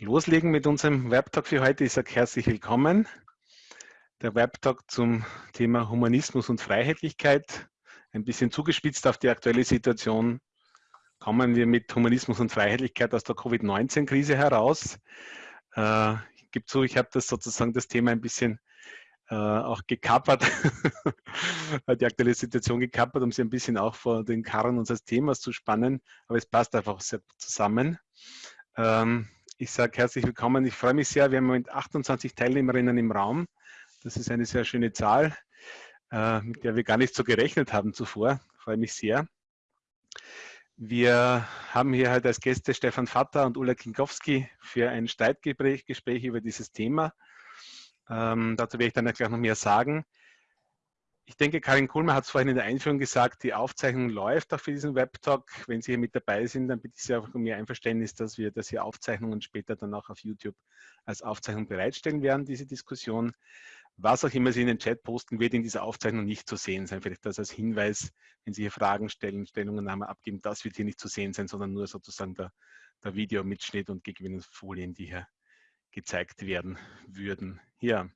Loslegen mit unserem Webtalk für heute. Ich sage herzlich willkommen. Der Webtalk zum Thema Humanismus und Freiheitlichkeit. Ein bisschen zugespitzt auf die aktuelle Situation kommen wir mit Humanismus und Freiheitlichkeit aus der Covid-19-Krise heraus. Äh, ich gebe zu, ich habe das sozusagen das Thema ein bisschen äh, auch gekappert, die aktuelle Situation gekappert, um sie ein bisschen auch vor den Karren unseres Themas zu spannen. Aber es passt einfach sehr zusammen. Ähm, ich sage herzlich willkommen. Ich freue mich sehr. Wir haben Moment 28 Teilnehmerinnen im Raum. Das ist eine sehr schöne Zahl, äh, mit der wir gar nicht so gerechnet haben zuvor. Ich freue mich sehr. Wir haben hier halt als Gäste Stefan Vatter und Ulla Kinkowski für ein Streitgespräch Gespräch über dieses Thema. Ähm, dazu werde ich dann gleich noch mehr sagen. Ich denke, Karin Kuhlmann hat es vorhin in der Einführung gesagt, die Aufzeichnung läuft auch für diesen Webtalk. Wenn Sie hier mit dabei sind, dann bitte ich Sie einfach um Ihr Einverständnis, dass wir das hier Aufzeichnungen später dann auch auf YouTube als Aufzeichnung bereitstellen werden, diese Diskussion. Was auch immer Sie in den Chat posten, wird in dieser Aufzeichnung nicht zu sehen sein. Vielleicht das als Hinweis, wenn Sie hier Fragen stellen, Stellungnahmen abgeben, das wird hier nicht zu sehen sein, sondern nur sozusagen der, der Videomitschnitt und Gegebenenfolien, die hier gezeigt werden würden. Hier,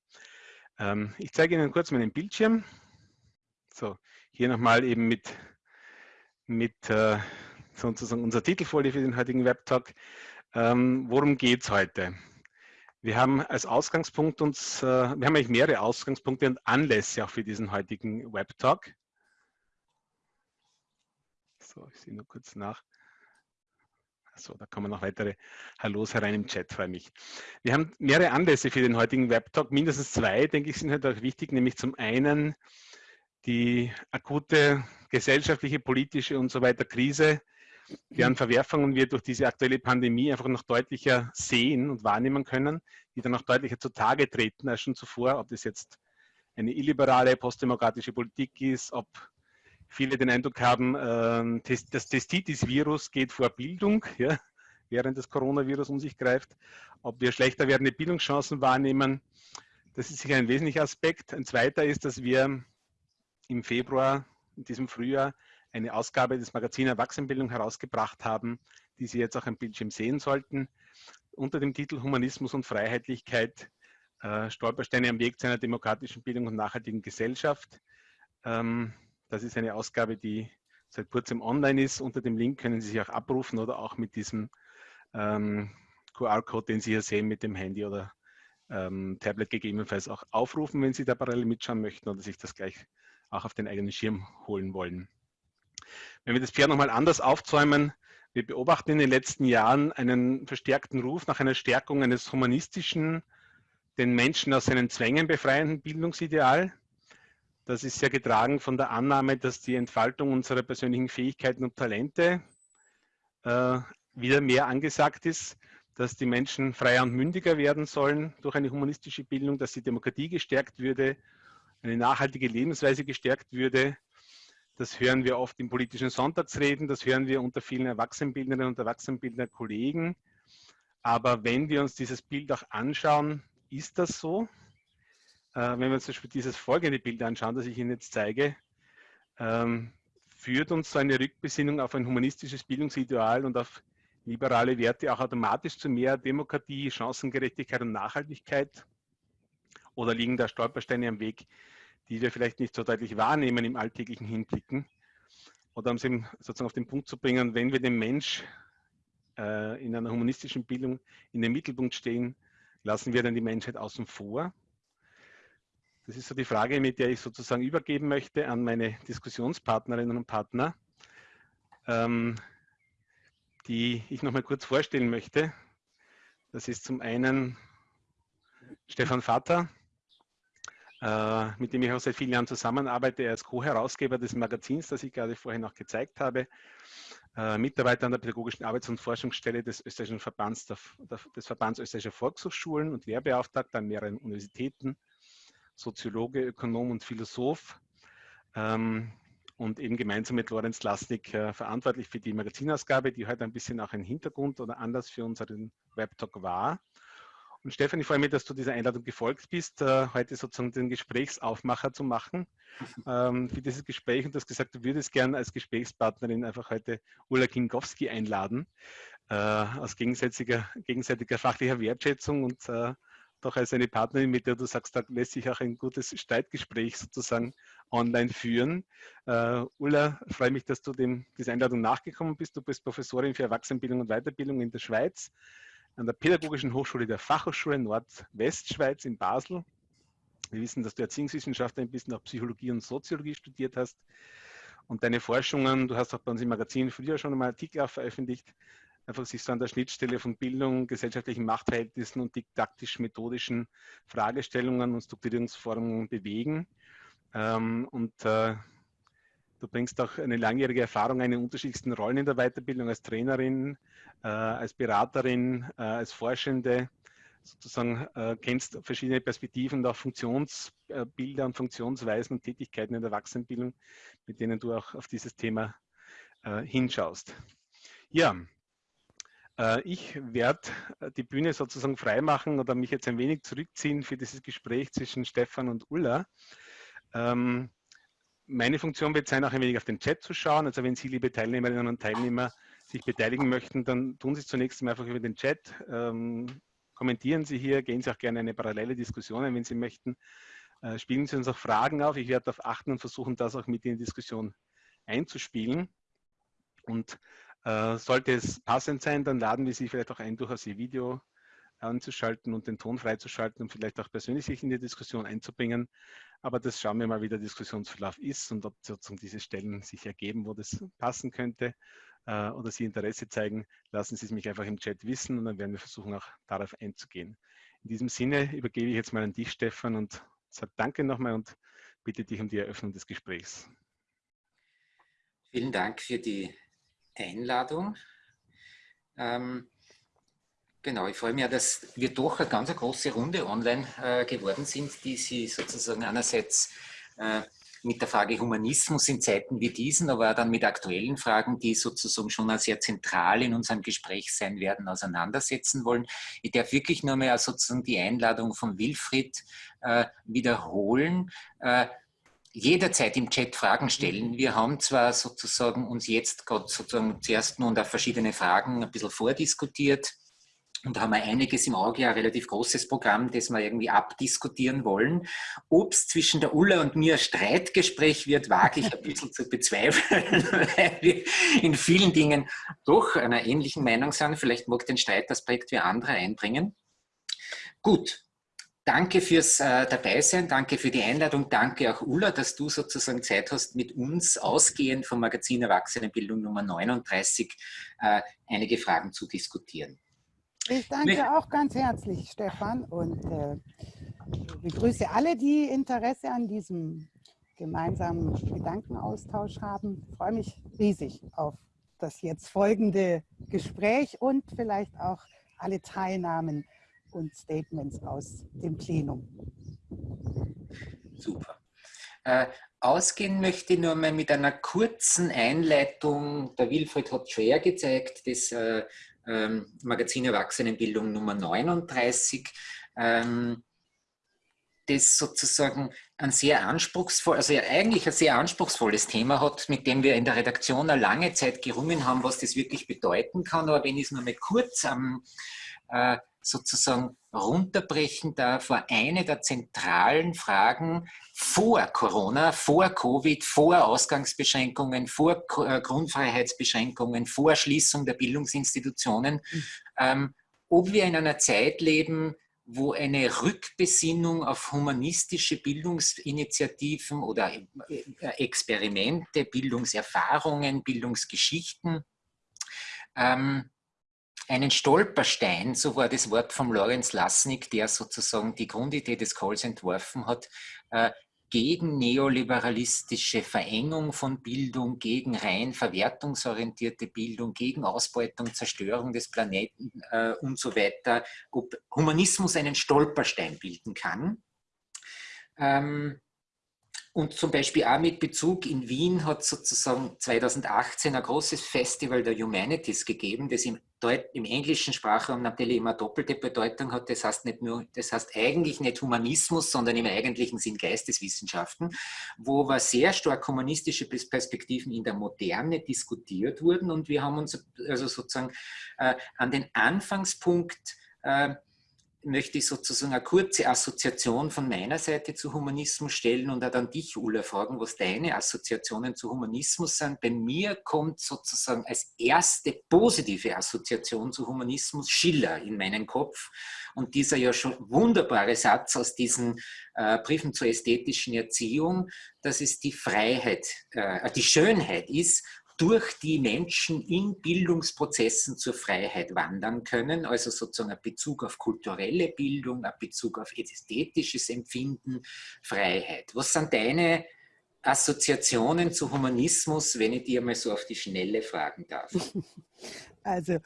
ähm, ich zeige Ihnen kurz meinen Bildschirm. So, hier nochmal eben mit, mit äh, sozusagen unserer Titelfolie für den heutigen Webtalk. Ähm, worum geht es heute? Wir haben als Ausgangspunkt uns, äh, wir haben eigentlich mehrere Ausgangspunkte und Anlässe auch für diesen heutigen Webtalk. So, ich sehe nur kurz nach. So, da kommen noch weitere Hallos herein im Chat, freue mich. Wir haben mehrere Anlässe für den heutigen Webtalk, mindestens zwei, denke ich, sind halt auch wichtig, nämlich zum einen die akute gesellschaftliche, politische und so weiter Krise, deren. Verwerfungen wir durch diese aktuelle Pandemie einfach noch deutlicher sehen und wahrnehmen können, die dann noch deutlicher zutage treten als schon zuvor, ob das jetzt eine illiberale, postdemokratische Politik ist, ob viele den Eindruck haben, ähm, das Testitis-Virus geht vor Bildung, ja, während das Coronavirus um sich greift, ob wir schlechter werdende Bildungschancen wahrnehmen. Das ist sicher ein wesentlicher Aspekt. Ein zweiter ist, dass wir im Februar, in diesem Frühjahr, eine Ausgabe des Magazins Erwachsenenbildung herausgebracht haben, die Sie jetzt auch am Bildschirm sehen sollten, unter dem Titel Humanismus und Freiheitlichkeit, äh, Stolpersteine am Weg zu einer demokratischen Bildung und nachhaltigen Gesellschaft. Ähm, das ist eine Ausgabe, die seit kurzem online ist. Unter dem Link können Sie sich auch abrufen oder auch mit diesem ähm, QR-Code, den Sie hier sehen, mit dem Handy oder ähm, Tablet gegebenenfalls auch aufrufen, wenn Sie da parallel mitschauen möchten oder sich das gleich auch auf den eigenen Schirm holen wollen. Wenn wir das Pferd nochmal anders aufzäumen, wir beobachten in den letzten Jahren einen verstärkten Ruf nach einer Stärkung eines humanistischen, den Menschen aus seinen Zwängen befreienden Bildungsideal. Das ist sehr getragen von der Annahme, dass die Entfaltung unserer persönlichen Fähigkeiten und Talente äh, wieder mehr angesagt ist, dass die Menschen freier und mündiger werden sollen durch eine humanistische Bildung, dass die Demokratie gestärkt würde eine nachhaltige Lebensweise gestärkt würde. Das hören wir oft in politischen Sonntagsreden, das hören wir unter vielen Erwachsenenbildnerinnen und Erwachsenenbildner Kollegen. Aber wenn wir uns dieses Bild auch anschauen, ist das so? Äh, wenn wir uns zum Beispiel dieses folgende Bild anschauen, das ich Ihnen jetzt zeige, ähm, führt uns so eine Rückbesinnung auf ein humanistisches Bildungsideal und auf liberale Werte auch automatisch zu mehr Demokratie, Chancengerechtigkeit und Nachhaltigkeit? Oder liegen da Stolpersteine am Weg, die wir vielleicht nicht so deutlich wahrnehmen im alltäglichen Hinblicken. Oder um es eben sozusagen auf den Punkt zu bringen, wenn wir den Mensch äh, in einer humanistischen Bildung in den Mittelpunkt stehen, lassen wir dann die Menschheit außen vor? Das ist so die Frage, mit der ich sozusagen übergeben möchte an meine Diskussionspartnerinnen und Partner, ähm, die ich noch mal kurz vorstellen möchte. Das ist zum einen Stefan Vater, mit dem ich auch seit vielen Jahren zusammenarbeite. Er ist Co-Herausgeber des Magazins, das ich gerade vorhin noch gezeigt habe. Äh, Mitarbeiter an der Pädagogischen Arbeits- und Forschungsstelle des österreichischen Verbands, des Verbands österreichischer Volkshochschulen und Lehrbeauftragter an mehreren Universitäten, Soziologe, Ökonom und Philosoph. Ähm, und eben gemeinsam mit Lorenz Lasnik äh, verantwortlich für die Magazinausgabe, die heute ein bisschen auch ein Hintergrund oder anders für unseren Webtalk war. Und Stefan, ich freue mich, dass du dieser Einladung gefolgt bist, äh, heute sozusagen den Gesprächsaufmacher zu machen ähm, für dieses Gespräch. Und du hast gesagt, du würdest gerne als Gesprächspartnerin einfach heute Ulla Kingowski einladen, äh, aus gegenseitiger, gegenseitiger fachlicher Wertschätzung und äh, doch als eine Partnerin, mit der du sagst, da lässt sich auch ein gutes Streitgespräch sozusagen online führen. Uh, Ulla, freue mich, dass du dem, dieser Einladung nachgekommen bist. Du bist Professorin für Erwachsenenbildung und Weiterbildung in der Schweiz an der Pädagogischen Hochschule der Fachhochschule Nordwestschweiz in Basel. Wir wissen, dass du Erziehungswissenschaftlerin bist und auch Psychologie und Soziologie studiert hast. Und deine Forschungen, du hast auch bei uns im Magazin früher schon einmal Artikel veröffentlicht, einfach sich so an der Schnittstelle von Bildung, gesellschaftlichen Machtverhältnissen und didaktisch-methodischen Fragestellungen und Strukturierungsformen bewegen. Ähm, und äh, du bringst auch eine langjährige Erfahrung in den unterschiedlichsten Rollen in der Weiterbildung als Trainerin, äh, als Beraterin, äh, als Forschende, sozusagen kennst verschiedene Perspektiven und auch Funktionsbilder und Funktionsweisen und Tätigkeiten in der Erwachsenenbildung, mit denen du auch auf dieses Thema hinschaust. Ja, äh, ich werde äh, die Bühne sozusagen freimachen oder mich jetzt ein wenig zurückziehen für dieses Gespräch zwischen Stefan und Ulla. Ähm, meine Funktion wird sein, auch ein wenig auf den Chat zu schauen. Also wenn Sie, liebe Teilnehmerinnen und Teilnehmer, sich beteiligen möchten, dann tun Sie es zunächst einmal einfach über den Chat. Ähm, kommentieren Sie hier, gehen Sie auch gerne eine parallele Diskussion ein, wenn Sie möchten. Äh, spielen Sie uns auch Fragen auf. Ich werde darauf achten und versuchen, das auch mit in die Diskussion einzuspielen. Und äh, sollte es passend sein, dann laden wir Sie vielleicht auch ein, durchaus Ihr Video anzuschalten und den Ton freizuschalten und vielleicht auch persönlich sich in die Diskussion einzubringen. Aber das schauen wir mal, wie der Diskussionsverlauf ist und ob sozusagen diese Stellen sich ergeben, wo das passen könnte äh, oder Sie Interesse zeigen, lassen Sie es mich einfach im Chat wissen und dann werden wir versuchen, auch darauf einzugehen. In diesem Sinne übergebe ich jetzt mal an dich, Stefan, und sage Danke nochmal und bitte dich um die Eröffnung des Gesprächs. Vielen Dank für die Einladung. Ähm, genau, ich freue mich, dass wir doch eine ganz große Runde online äh, geworden sind, die Sie sozusagen einerseits äh, mit der Frage Humanismus in Zeiten wie diesen, aber dann mit aktuellen Fragen, die sozusagen schon sehr zentral in unserem Gespräch sein werden, auseinandersetzen wollen. Ich darf wirklich nur mehr sozusagen die Einladung von Wilfried äh, wiederholen. Jederzeit im Chat Fragen stellen. Wir haben zwar sozusagen uns jetzt gerade sozusagen zuerst nun auf verschiedene Fragen ein bisschen vordiskutiert und haben einiges im Auge, ein relativ großes Programm, das wir irgendwie abdiskutieren wollen. Ob es zwischen der Ulla und mir ein Streitgespräch wird, wage ich ein bisschen zu bezweifeln, weil wir in vielen Dingen doch einer ähnlichen Meinung sind. Vielleicht mag den Streitaspekt wie andere einbringen. Gut, Danke fürs äh, Dabeisein, danke für die Einladung, danke auch Ulla, dass du sozusagen Zeit hast, mit uns ausgehend vom Magazin Erwachsenenbildung Nummer 39 äh, einige Fragen zu diskutieren. Ich danke auch ganz herzlich, Stefan, und äh, begrüße alle, die Interesse an diesem gemeinsamen Gedankenaustausch haben. Ich freue mich riesig auf das jetzt folgende Gespräch und vielleicht auch alle Teilnahmen und Statements aus dem Plenum. Super. Äh, ausgehen möchte ich nur mal mit einer kurzen Einleitung. Der Wilfried hat schon gezeigt, das äh, ähm, Magazin Erwachsenenbildung Nummer 39. Ähm, das sozusagen ein sehr anspruchsvoll, also eigentlich ein sehr anspruchsvolles Thema hat, mit dem wir in der Redaktion eine lange Zeit gerungen haben, was das wirklich bedeuten kann. Aber wenn ich es nur mal kurz ähm, äh, sozusagen runterbrechen darf, war eine der zentralen Fragen vor Corona, vor Covid, vor Ausgangsbeschränkungen, vor äh, Grundfreiheitsbeschränkungen, vor Schließung der Bildungsinstitutionen, ähm, ob wir in einer Zeit leben, wo eine Rückbesinnung auf humanistische Bildungsinitiativen oder äh, Experimente, Bildungserfahrungen, Bildungsgeschichten ähm, einen Stolperstein, so war das Wort von Lorenz Lasnik, der sozusagen die Grundidee des Calls entworfen hat, äh, gegen neoliberalistische Verengung von Bildung, gegen rein verwertungsorientierte Bildung, gegen Ausbeutung, Zerstörung des Planeten äh, und so weiter, ob Humanismus einen Stolperstein bilden kann. Ähm, und zum Beispiel auch mit Bezug in Wien hat sozusagen 2018 ein großes Festival der Humanities gegeben, das im, Deut im englischen Sprachraum natürlich immer doppelte Bedeutung hat. Das heißt nicht nur, das heißt eigentlich nicht Humanismus, sondern im eigentlichen Sinn Geisteswissenschaften, wo aber sehr stark humanistische Perspektiven in der Moderne diskutiert wurden. Und wir haben uns also sozusagen äh, an den Anfangspunkt äh, möchte ich sozusagen eine kurze Assoziation von meiner Seite zu Humanismus stellen und auch dann dich, Ulla, fragen, was deine Assoziationen zu Humanismus sind. Bei mir kommt sozusagen als erste positive Assoziation zu Humanismus Schiller in meinen Kopf und dieser ja schon wunderbare Satz aus diesen äh, Briefen zur ästhetischen Erziehung, dass es die Freiheit, äh, die Schönheit ist, durch die Menschen in Bildungsprozessen zur Freiheit wandern können, also sozusagen ein Bezug auf kulturelle Bildung, ein Bezug auf ästhetisches Empfinden, Freiheit. Was sind deine Assoziationen zu Humanismus, wenn ich dir mal so auf die Schnelle fragen darf? Also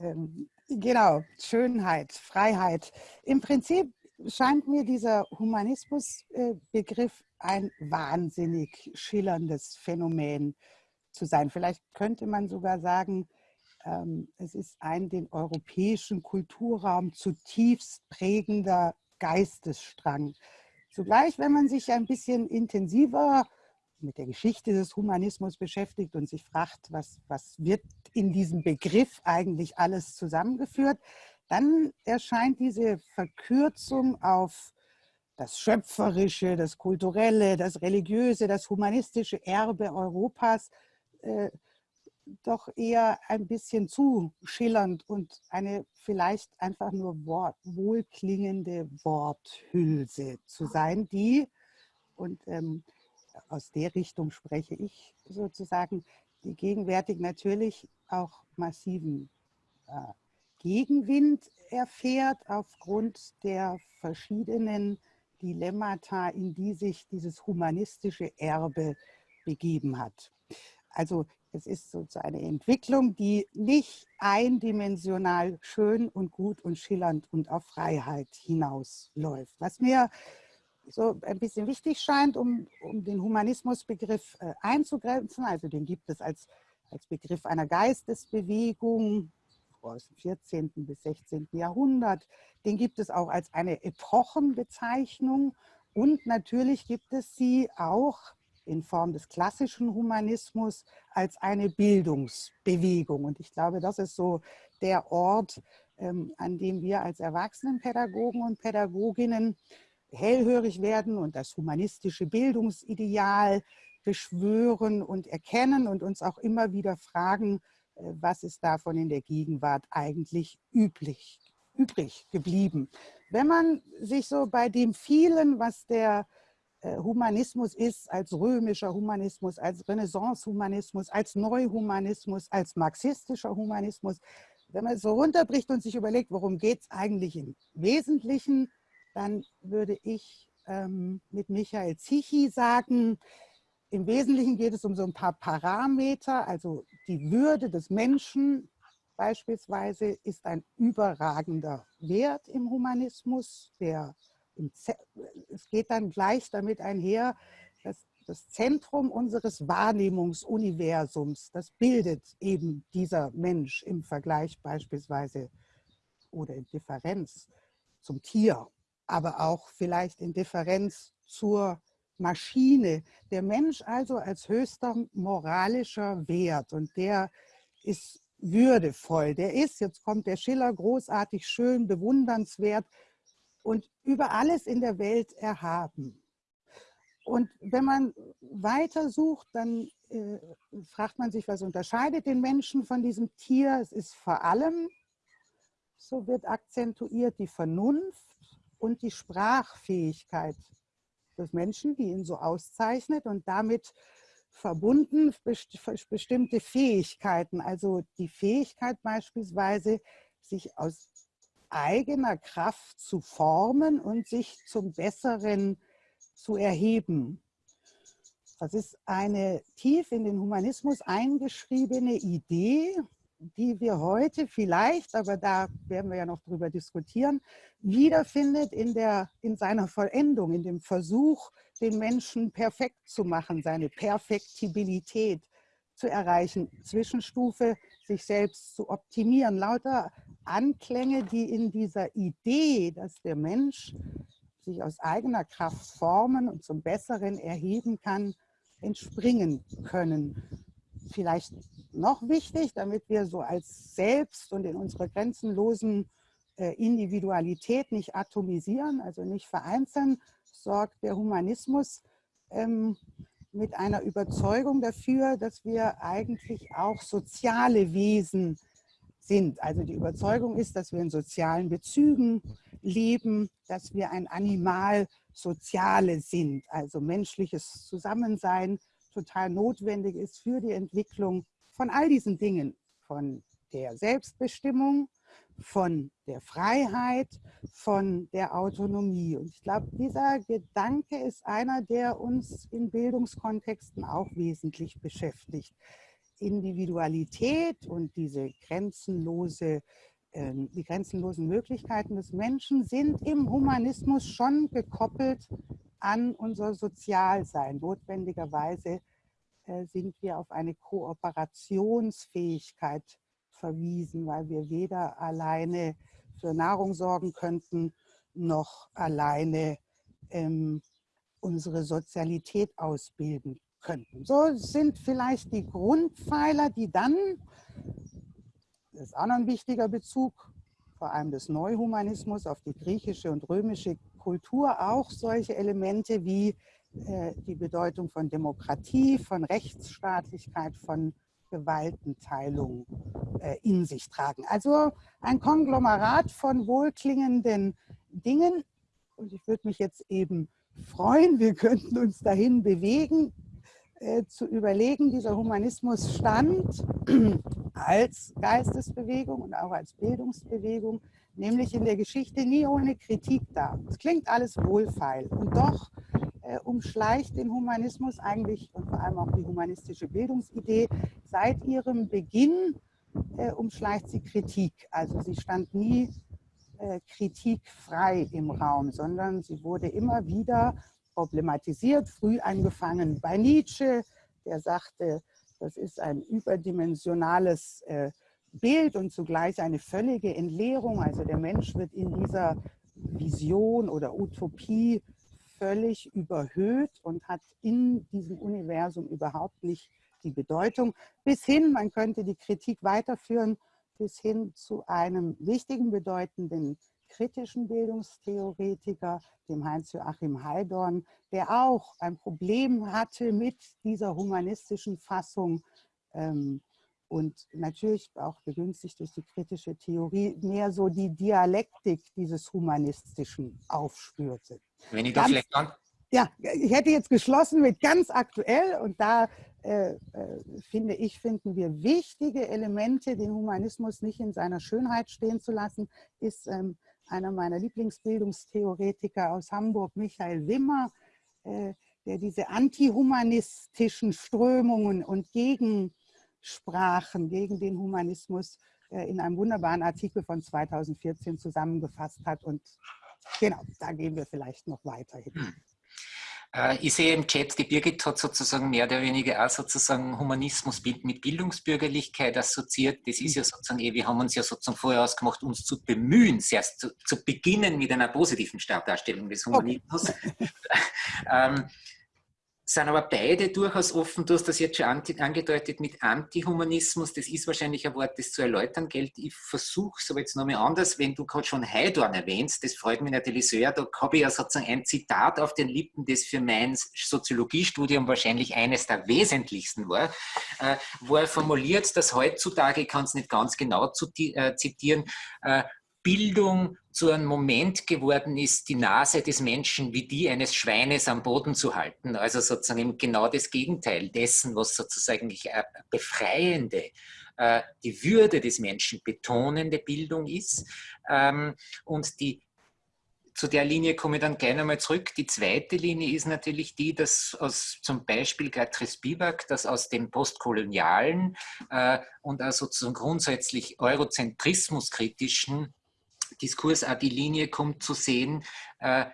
ähm, genau, Schönheit, Freiheit. Im Prinzip scheint mir dieser Humanismusbegriff ein wahnsinnig schillerndes Phänomen zu sein. Vielleicht könnte man sogar sagen, ähm, es ist ein den europäischen Kulturraum zutiefst prägender Geistesstrang. Zugleich, wenn man sich ein bisschen intensiver mit der Geschichte des Humanismus beschäftigt und sich fragt, was, was wird in diesem Begriff eigentlich alles zusammengeführt, dann erscheint diese Verkürzung auf das Schöpferische, das Kulturelle, das Religiöse, das humanistische Erbe Europas äh, doch eher ein bisschen zu schillernd und eine vielleicht einfach nur Wort, wohlklingende Worthülse zu sein, die, und ähm, aus der Richtung spreche ich sozusagen, die gegenwärtig natürlich auch massiven äh, Gegenwind erfährt aufgrund der verschiedenen Dilemmata, in die sich dieses humanistische Erbe begeben hat. Also es ist so eine Entwicklung, die nicht eindimensional schön und gut und schillernd und auf Freiheit hinausläuft. Was mir so ein bisschen wichtig scheint, um, um den Humanismusbegriff äh, einzugrenzen, also den gibt es als, als Begriff einer Geistesbewegung aus dem 14. bis 16. Jahrhundert, den gibt es auch als eine Epochenbezeichnung und natürlich gibt es sie auch in Form des klassischen Humanismus als eine Bildungsbewegung. Und ich glaube, das ist so der Ort, ähm, an dem wir als Erwachsenenpädagogen und Pädagoginnen hellhörig werden und das humanistische Bildungsideal beschwören und erkennen und uns auch immer wieder fragen, äh, was ist davon in der Gegenwart eigentlich üblich, übrig geblieben. Wenn man sich so bei dem vielen, was der Humanismus ist, als römischer Humanismus, als Renaissance-Humanismus, als Neuhumanismus, als marxistischer Humanismus. Wenn man es so runterbricht und sich überlegt, worum geht es eigentlich im Wesentlichen, dann würde ich ähm, mit Michael Zichi sagen, im Wesentlichen geht es um so ein paar Parameter, also die Würde des Menschen beispielsweise ist ein überragender Wert im Humanismus, der es geht dann gleich damit einher, dass das Zentrum unseres Wahrnehmungsuniversums, das bildet eben dieser Mensch im Vergleich beispielsweise oder in Differenz zum Tier, aber auch vielleicht in Differenz zur Maschine. Der Mensch also als höchster moralischer Wert und der ist würdevoll. Der ist, jetzt kommt der Schiller, großartig, schön, bewundernswert und über alles in der Welt erhaben. Und wenn man weiter sucht, dann äh, fragt man sich, was unterscheidet den Menschen von diesem Tier? Es ist vor allem, so wird akzentuiert, die Vernunft und die Sprachfähigkeit des Menschen, die ihn so auszeichnet und damit verbunden bestimmte Fähigkeiten, also die Fähigkeit beispielsweise, sich aus eigener Kraft zu formen und sich zum Besseren zu erheben. Das ist eine tief in den Humanismus eingeschriebene Idee, die wir heute vielleicht, aber da werden wir ja noch drüber diskutieren, wiederfindet in, der, in seiner Vollendung, in dem Versuch, den Menschen perfekt zu machen, seine Perfektibilität zu erreichen, Zwischenstufe sich selbst zu optimieren. Lauter Anklänge, die in dieser Idee, dass der Mensch sich aus eigener Kraft formen und zum Besseren erheben kann, entspringen können. Vielleicht noch wichtig, damit wir so als Selbst und in unserer grenzenlosen äh, Individualität nicht atomisieren, also nicht vereinzeln, sorgt der Humanismus ähm, mit einer Überzeugung dafür, dass wir eigentlich auch soziale Wesen sind. Also die Überzeugung ist, dass wir in sozialen Bezügen leben, dass wir ein Animal Soziale sind, also menschliches Zusammensein total notwendig ist für die Entwicklung von all diesen Dingen, von der Selbstbestimmung, von der Freiheit, von der Autonomie. Und ich glaube, dieser Gedanke ist einer, der uns in Bildungskontexten auch wesentlich beschäftigt. Individualität und diese grenzenlose, äh, die grenzenlosen Möglichkeiten des Menschen sind im Humanismus schon gekoppelt an unser Sozialsein. Notwendigerweise äh, sind wir auf eine Kooperationsfähigkeit verwiesen, weil wir weder alleine für Nahrung sorgen könnten, noch alleine ähm, unsere Sozialität ausbilden könnten. So sind vielleicht die Grundpfeiler, die dann, das ist auch noch ein wichtiger Bezug, vor allem des Neuhumanismus auf die griechische und römische Kultur, auch solche Elemente wie äh, die Bedeutung von Demokratie, von Rechtsstaatlichkeit, von Gewaltenteilung äh, in sich tragen. Also ein Konglomerat von wohlklingenden Dingen. Und ich würde mich jetzt eben freuen, wir könnten uns dahin bewegen, äh, zu überlegen, dieser Humanismus stand als Geistesbewegung und auch als Bildungsbewegung, nämlich in der Geschichte nie ohne Kritik da. Es klingt alles wohlfeil und doch äh, umschleicht den Humanismus eigentlich und vor allem auch die humanistische Bildungsidee seit ihrem Beginn äh, umschleicht sie Kritik. Also sie stand nie äh, kritikfrei im Raum, sondern sie wurde immer wieder problematisiert, früh angefangen bei Nietzsche, der sagte, das ist ein überdimensionales äh, Bild und zugleich eine völlige Entleerung. Also der Mensch wird in dieser Vision oder Utopie völlig überhöht und hat in diesem Universum überhaupt nicht die Bedeutung. Bis hin, man könnte die Kritik weiterführen, bis hin zu einem wichtigen, bedeutenden kritischen Bildungstheoretiker, dem Heinz-Joachim Heidorn, der auch ein Problem hatte mit dieser humanistischen Fassung ähm, und natürlich auch begünstigt durch die kritische Theorie mehr so die Dialektik dieses Humanistischen aufspürte. Wenn ich da vielleicht ja, ich hätte jetzt geschlossen mit ganz aktuell und da äh, äh, finde ich, finden wir wichtige Elemente, den Humanismus nicht in seiner Schönheit stehen zu lassen, ist ähm, einer meiner Lieblingsbildungstheoretiker aus Hamburg, Michael Wimmer, äh, der diese antihumanistischen Strömungen und Gegensprachen gegen den Humanismus äh, in einem wunderbaren Artikel von 2014 zusammengefasst hat. Und genau, da gehen wir vielleicht noch weiterhin. Hm. Äh, ich sehe im Chat, die Birgit hat sozusagen mehr oder weniger auch sozusagen Humanismus mit Bildungsbürgerlichkeit assoziiert. Das ist ja sozusagen, eh, wir haben uns ja sozusagen vorher ausgemacht, uns zu bemühen, zuerst zu, zu beginnen mit einer positiven Startdarstellung des Humanismus. Okay. ähm, sind aber beide durchaus offen. Du hast das jetzt schon angedeutet mit Antihumanismus. Das ist wahrscheinlich ein Wort, das zu erläutern gilt. Ich versuche es aber jetzt nochmal anders. Wenn du gerade schon Heidorn erwähnst, das freut mich natürlich sehr. Da habe ich ja sozusagen ein Zitat auf den Lippen, das für mein Soziologiestudium wahrscheinlich eines der wesentlichsten war, äh, wo er formuliert, dass heutzutage, ich kann es nicht ganz genau äh, zitieren, äh, Bildung zu einem Moment geworden ist, die Nase des Menschen wie die eines Schweines am Boden zu halten. Also sozusagen genau das Gegenteil dessen, was sozusagen befreiende, äh, die Würde des Menschen betonende Bildung ist. Ähm, und die zu der Linie komme ich dann gerne mal zurück. Die zweite Linie ist natürlich die, dass aus zum Beispiel Gertrude Spivak, dass aus dem postkolonialen äh, und also sozusagen grundsätzlich eurozentrismuskritischen Diskurs auch die Linie kommt zu sehen, äh,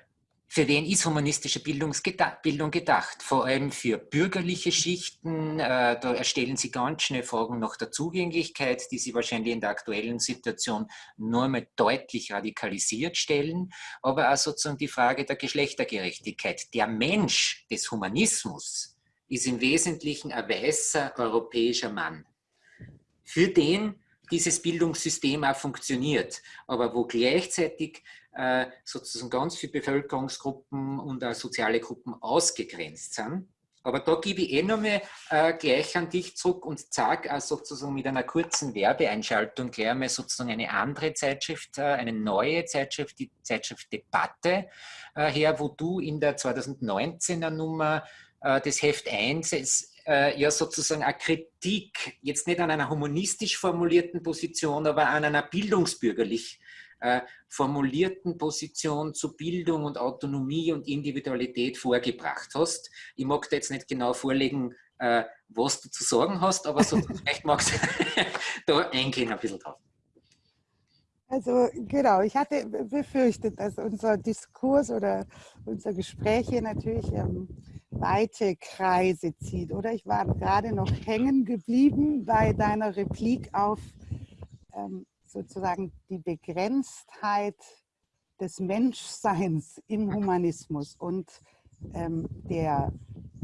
für wen ist humanistische Bildung gedacht? Vor allem für bürgerliche Schichten. Äh, da erstellen Sie ganz schnell Fragen nach der Zugänglichkeit, die Sie wahrscheinlich in der aktuellen Situation nur mal deutlich radikalisiert stellen. Aber auch sozusagen die Frage der Geschlechtergerechtigkeit. Der Mensch des Humanismus ist im Wesentlichen ein weißer europäischer Mann. Für den dieses Bildungssystem auch funktioniert, aber wo gleichzeitig äh, sozusagen ganz viele Bevölkerungsgruppen und auch soziale Gruppen ausgegrenzt sind. Aber da gebe ich eh nochmal äh, gleich an dich zurück und zeige auch sozusagen mit einer kurzen Werbeeinschaltung gleich einmal sozusagen eine andere Zeitschrift, äh, eine neue Zeitschrift, die Zeitschrift Debatte äh, her, wo du in der 2019er Nummer äh, des Heft 1 es, äh, ja sozusagen eine Kritik, jetzt nicht an einer humanistisch formulierten Position, aber an einer bildungsbürgerlich äh, formulierten Position zu Bildung und Autonomie und Individualität vorgebracht hast. Ich mag da jetzt nicht genau vorlegen, äh, was du zu sagen hast, aber so, vielleicht magst du da eingehen ein bisschen drauf. Also genau, ich hatte befürchtet, dass unser Diskurs oder unser Gespräch hier natürlich ähm, weite Kreise zieht. Oder ich war gerade noch hängen geblieben bei deiner Replik auf ähm, sozusagen die Begrenztheit des Menschseins im Humanismus und ähm, der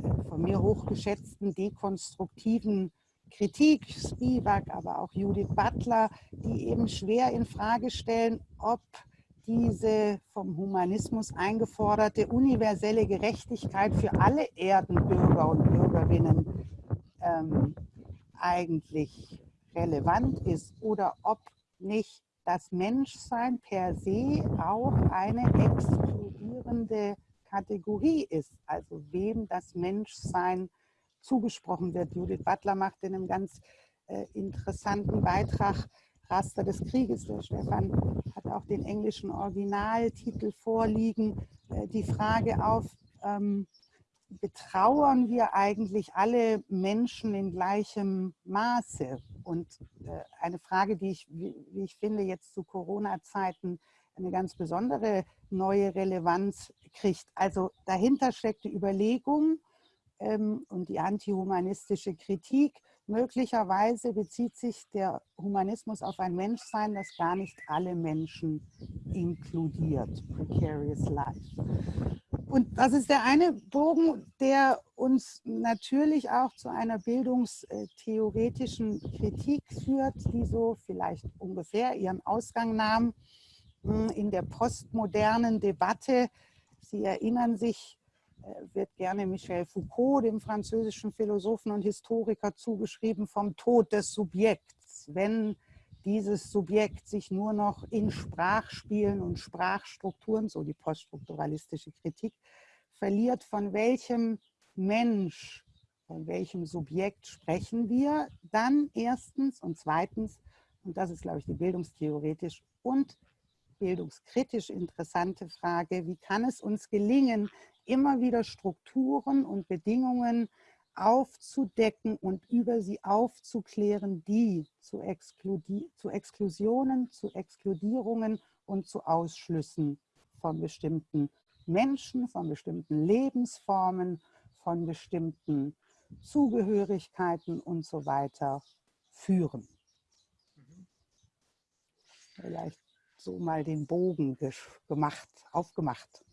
äh, von mir hochgeschätzten dekonstruktiven Kritik, Spivak, aber auch Judith Butler, die eben schwer in Frage stellen, ob diese vom Humanismus eingeforderte universelle Gerechtigkeit für alle Erdenbürger und Bürgerinnen ähm, eigentlich relevant ist oder ob nicht das Menschsein per se auch eine exkludierende Kategorie ist, also wem das Menschsein zugesprochen wird. Judith Butler macht in einem ganz äh, interessanten Beitrag Raster des Krieges. Der Stefan hat auch den englischen Originaltitel vorliegen. Äh, die Frage auf, ähm, betrauern wir eigentlich alle Menschen in gleichem Maße? Und äh, eine Frage, die ich, wie ich finde, jetzt zu Corona-Zeiten eine ganz besondere neue Relevanz kriegt. Also dahinter steckt die Überlegung ähm, und die antihumanistische Kritik. Möglicherweise bezieht sich der Humanismus auf ein Menschsein, das gar nicht alle Menschen inkludiert. Precarious Life. Und das ist der eine Bogen, der uns natürlich auch zu einer bildungstheoretischen Kritik führt, die so vielleicht ungefähr ihren Ausgang nahm hm, in der postmodernen Debatte. Sie erinnern sich, wird gerne Michel Foucault, dem französischen Philosophen und Historiker, zugeschrieben vom Tod des Subjekts. Wenn dieses Subjekt sich nur noch in Sprachspielen und Sprachstrukturen, so die poststrukturalistische Kritik, verliert, von welchem Mensch, von welchem Subjekt sprechen wir, dann erstens und zweitens, und das ist, glaube ich, die bildungstheoretisch und bildungskritisch interessante Frage, wie kann es uns gelingen, immer wieder Strukturen und Bedingungen aufzudecken und über sie aufzuklären, die zu, zu Exklusionen, zu Exkludierungen und zu Ausschlüssen von bestimmten Menschen, von bestimmten Lebensformen, von bestimmten Zugehörigkeiten und so weiter führen. Vielleicht so mal den Bogen gemacht, aufgemacht.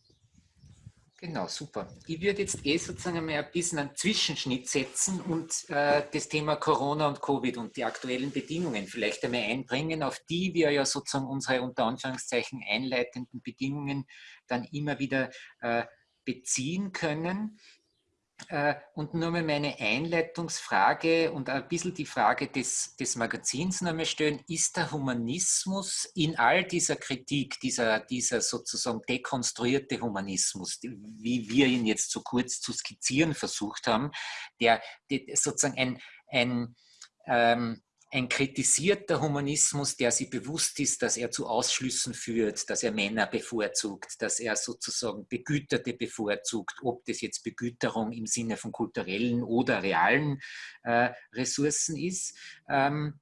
Genau, super. Ich würde jetzt eh sozusagen einmal ein bisschen einen Zwischenschnitt setzen und äh, das Thema Corona und Covid und die aktuellen Bedingungen vielleicht einmal einbringen, auf die wir ja sozusagen unsere unter Anführungszeichen einleitenden Bedingungen dann immer wieder äh, beziehen können. Äh, und nur mal meine Einleitungsfrage und ein bisschen die Frage des, des Magazins nochmal stellen. Ist der Humanismus in all dieser Kritik, dieser, dieser sozusagen dekonstruierte Humanismus, wie wir ihn jetzt so kurz zu skizzieren versucht haben, der, der sozusagen ein, ein ähm, ein kritisierter Humanismus, der sich bewusst ist, dass er zu Ausschlüssen führt, dass er Männer bevorzugt, dass er sozusagen Begüterte bevorzugt, ob das jetzt Begüterung im Sinne von kulturellen oder realen äh, Ressourcen ist. Ähm,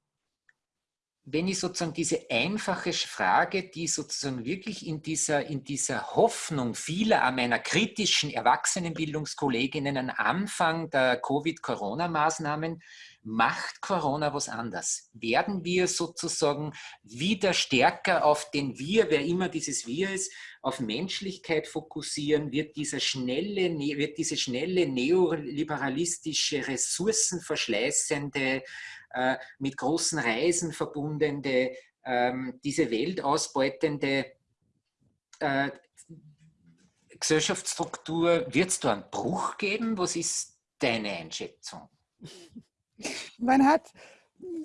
wenn ich sozusagen diese einfache Frage, die sozusagen wirklich in dieser, in dieser Hoffnung vieler meiner kritischen Erwachsenenbildungskolleginnen am Anfang der Covid-Corona-Maßnahmen, macht Corona was anders? Werden wir sozusagen wieder stärker auf den Wir, wer immer dieses Wir ist, auf Menschlichkeit fokussieren? Wird, dieser schnelle, ne, wird diese schnelle neoliberalistische, ressourcenverschleißende äh, mit großen Reisen verbundene, ähm, diese Welt ausbeutende äh, Gesellschaftsstruktur, wird es da einen Bruch geben? Was ist deine Einschätzung? Man hat,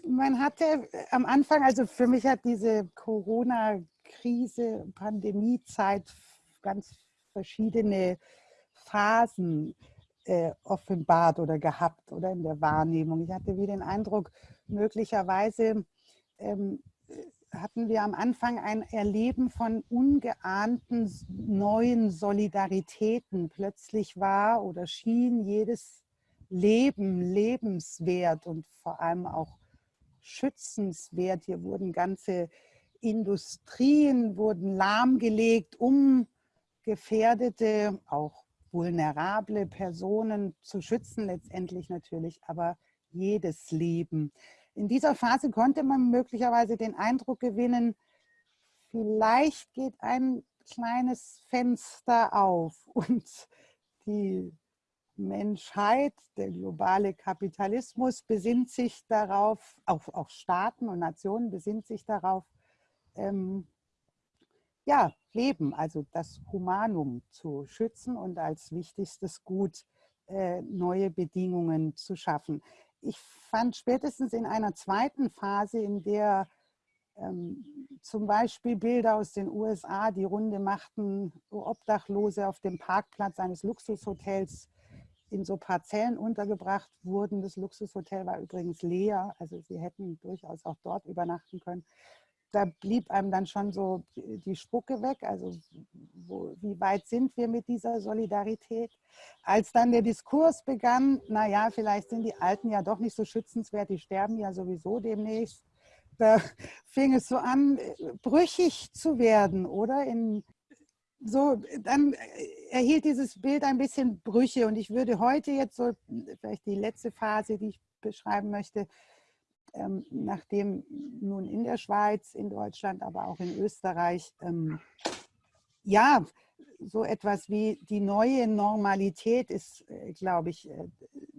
man hatte am Anfang, also für mich hat diese Corona-Krise, Pandemiezeit ganz verschiedene Phasen äh, offenbart oder gehabt oder in der Wahrnehmung. Ich hatte wie den Eindruck, möglicherweise ähm, hatten wir am Anfang ein Erleben von ungeahnten neuen Solidaritäten. Plötzlich war oder schien jedes Leben lebenswert und vor allem auch schützenswert. Hier wurden ganze Industrien wurden lahmgelegt, um gefährdete, auch vulnerable Personen zu schützen, letztendlich natürlich, aber jedes Leben. In dieser Phase konnte man möglicherweise den Eindruck gewinnen, vielleicht geht ein kleines Fenster auf und die Menschheit, der globale Kapitalismus besinnt sich darauf, auch, auch Staaten und Nationen besinnt sich darauf, ähm, ja, Leben, also das Humanum zu schützen und als wichtigstes Gut äh, neue Bedingungen zu schaffen. Ich fand spätestens in einer zweiten Phase, in der ähm, zum Beispiel Bilder aus den USA die Runde machten, Obdachlose auf dem Parkplatz eines Luxushotels in so Parzellen untergebracht wurden. Das Luxushotel war übrigens leer, also sie hätten durchaus auch dort übernachten können da blieb einem dann schon so die Spucke weg. Also wo, wie weit sind wir mit dieser Solidarität? Als dann der Diskurs begann, naja, vielleicht sind die Alten ja doch nicht so schützenswert, die sterben ja sowieso demnächst. Da fing es so an, brüchig zu werden, oder? In, so, dann erhielt dieses Bild ein bisschen Brüche und ich würde heute jetzt so, vielleicht die letzte Phase, die ich beschreiben möchte, ähm, nachdem nun in der Schweiz, in Deutschland, aber auch in Österreich, ähm, ja, so etwas wie die neue Normalität ist, äh, glaube ich, äh,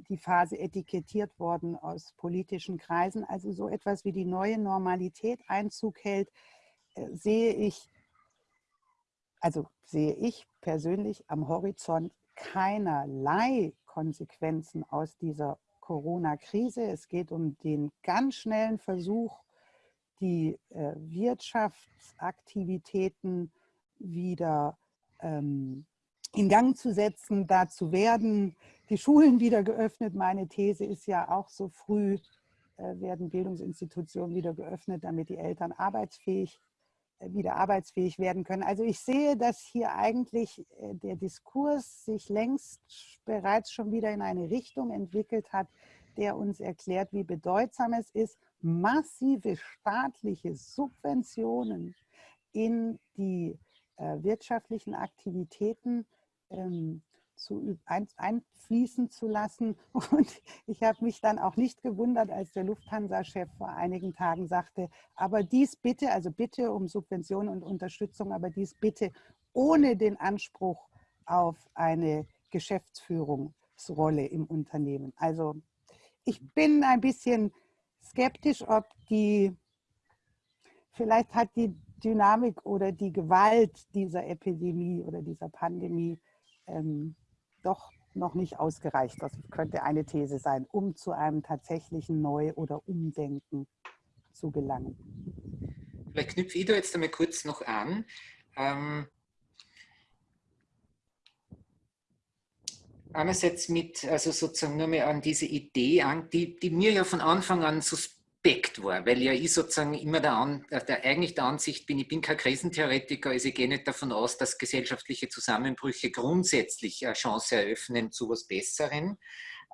die Phase etikettiert worden aus politischen Kreisen. Also so etwas wie die neue Normalität Einzug hält, äh, sehe ich, also sehe ich persönlich am Horizont keinerlei Konsequenzen aus dieser Corona-Krise. Es geht um den ganz schnellen Versuch, die äh, Wirtschaftsaktivitäten wieder ähm, in Gang zu setzen. Dazu werden die Schulen wieder geöffnet. Meine These ist ja auch so früh äh, werden Bildungsinstitutionen wieder geöffnet, damit die Eltern arbeitsfähig äh, wieder arbeitsfähig werden können. Also ich sehe, dass hier eigentlich äh, der Diskurs sich längst bereits schon wieder in eine Richtung entwickelt hat, der uns erklärt, wie bedeutsam es ist, massive staatliche Subventionen in die äh, wirtschaftlichen Aktivitäten ähm, zu, ein, einfließen zu lassen. Und ich habe mich dann auch nicht gewundert, als der Lufthansa-Chef vor einigen Tagen sagte, aber dies bitte, also bitte um Subventionen und Unterstützung, aber dies bitte ohne den Anspruch auf eine Geschäftsführungsrolle im Unternehmen. Also ich bin ein bisschen skeptisch, ob die, vielleicht hat die Dynamik oder die Gewalt dieser Epidemie oder dieser Pandemie ähm, doch noch nicht ausgereicht. Das könnte eine These sein, um zu einem tatsächlichen Neu- oder Umdenken zu gelangen. Vielleicht knüpfe ich da jetzt einmal kurz noch an. Ähm, einerseits mit, also sozusagen nur mehr an diese Idee an, die, die mir ja von Anfang an suspekt war, weil ja ich sozusagen immer der, an, der eigentlich der Ansicht bin, ich bin kein Krisentheoretiker, also ich gehe nicht davon aus, dass gesellschaftliche Zusammenbrüche grundsätzlich eine Chance eröffnen zu was Besserem.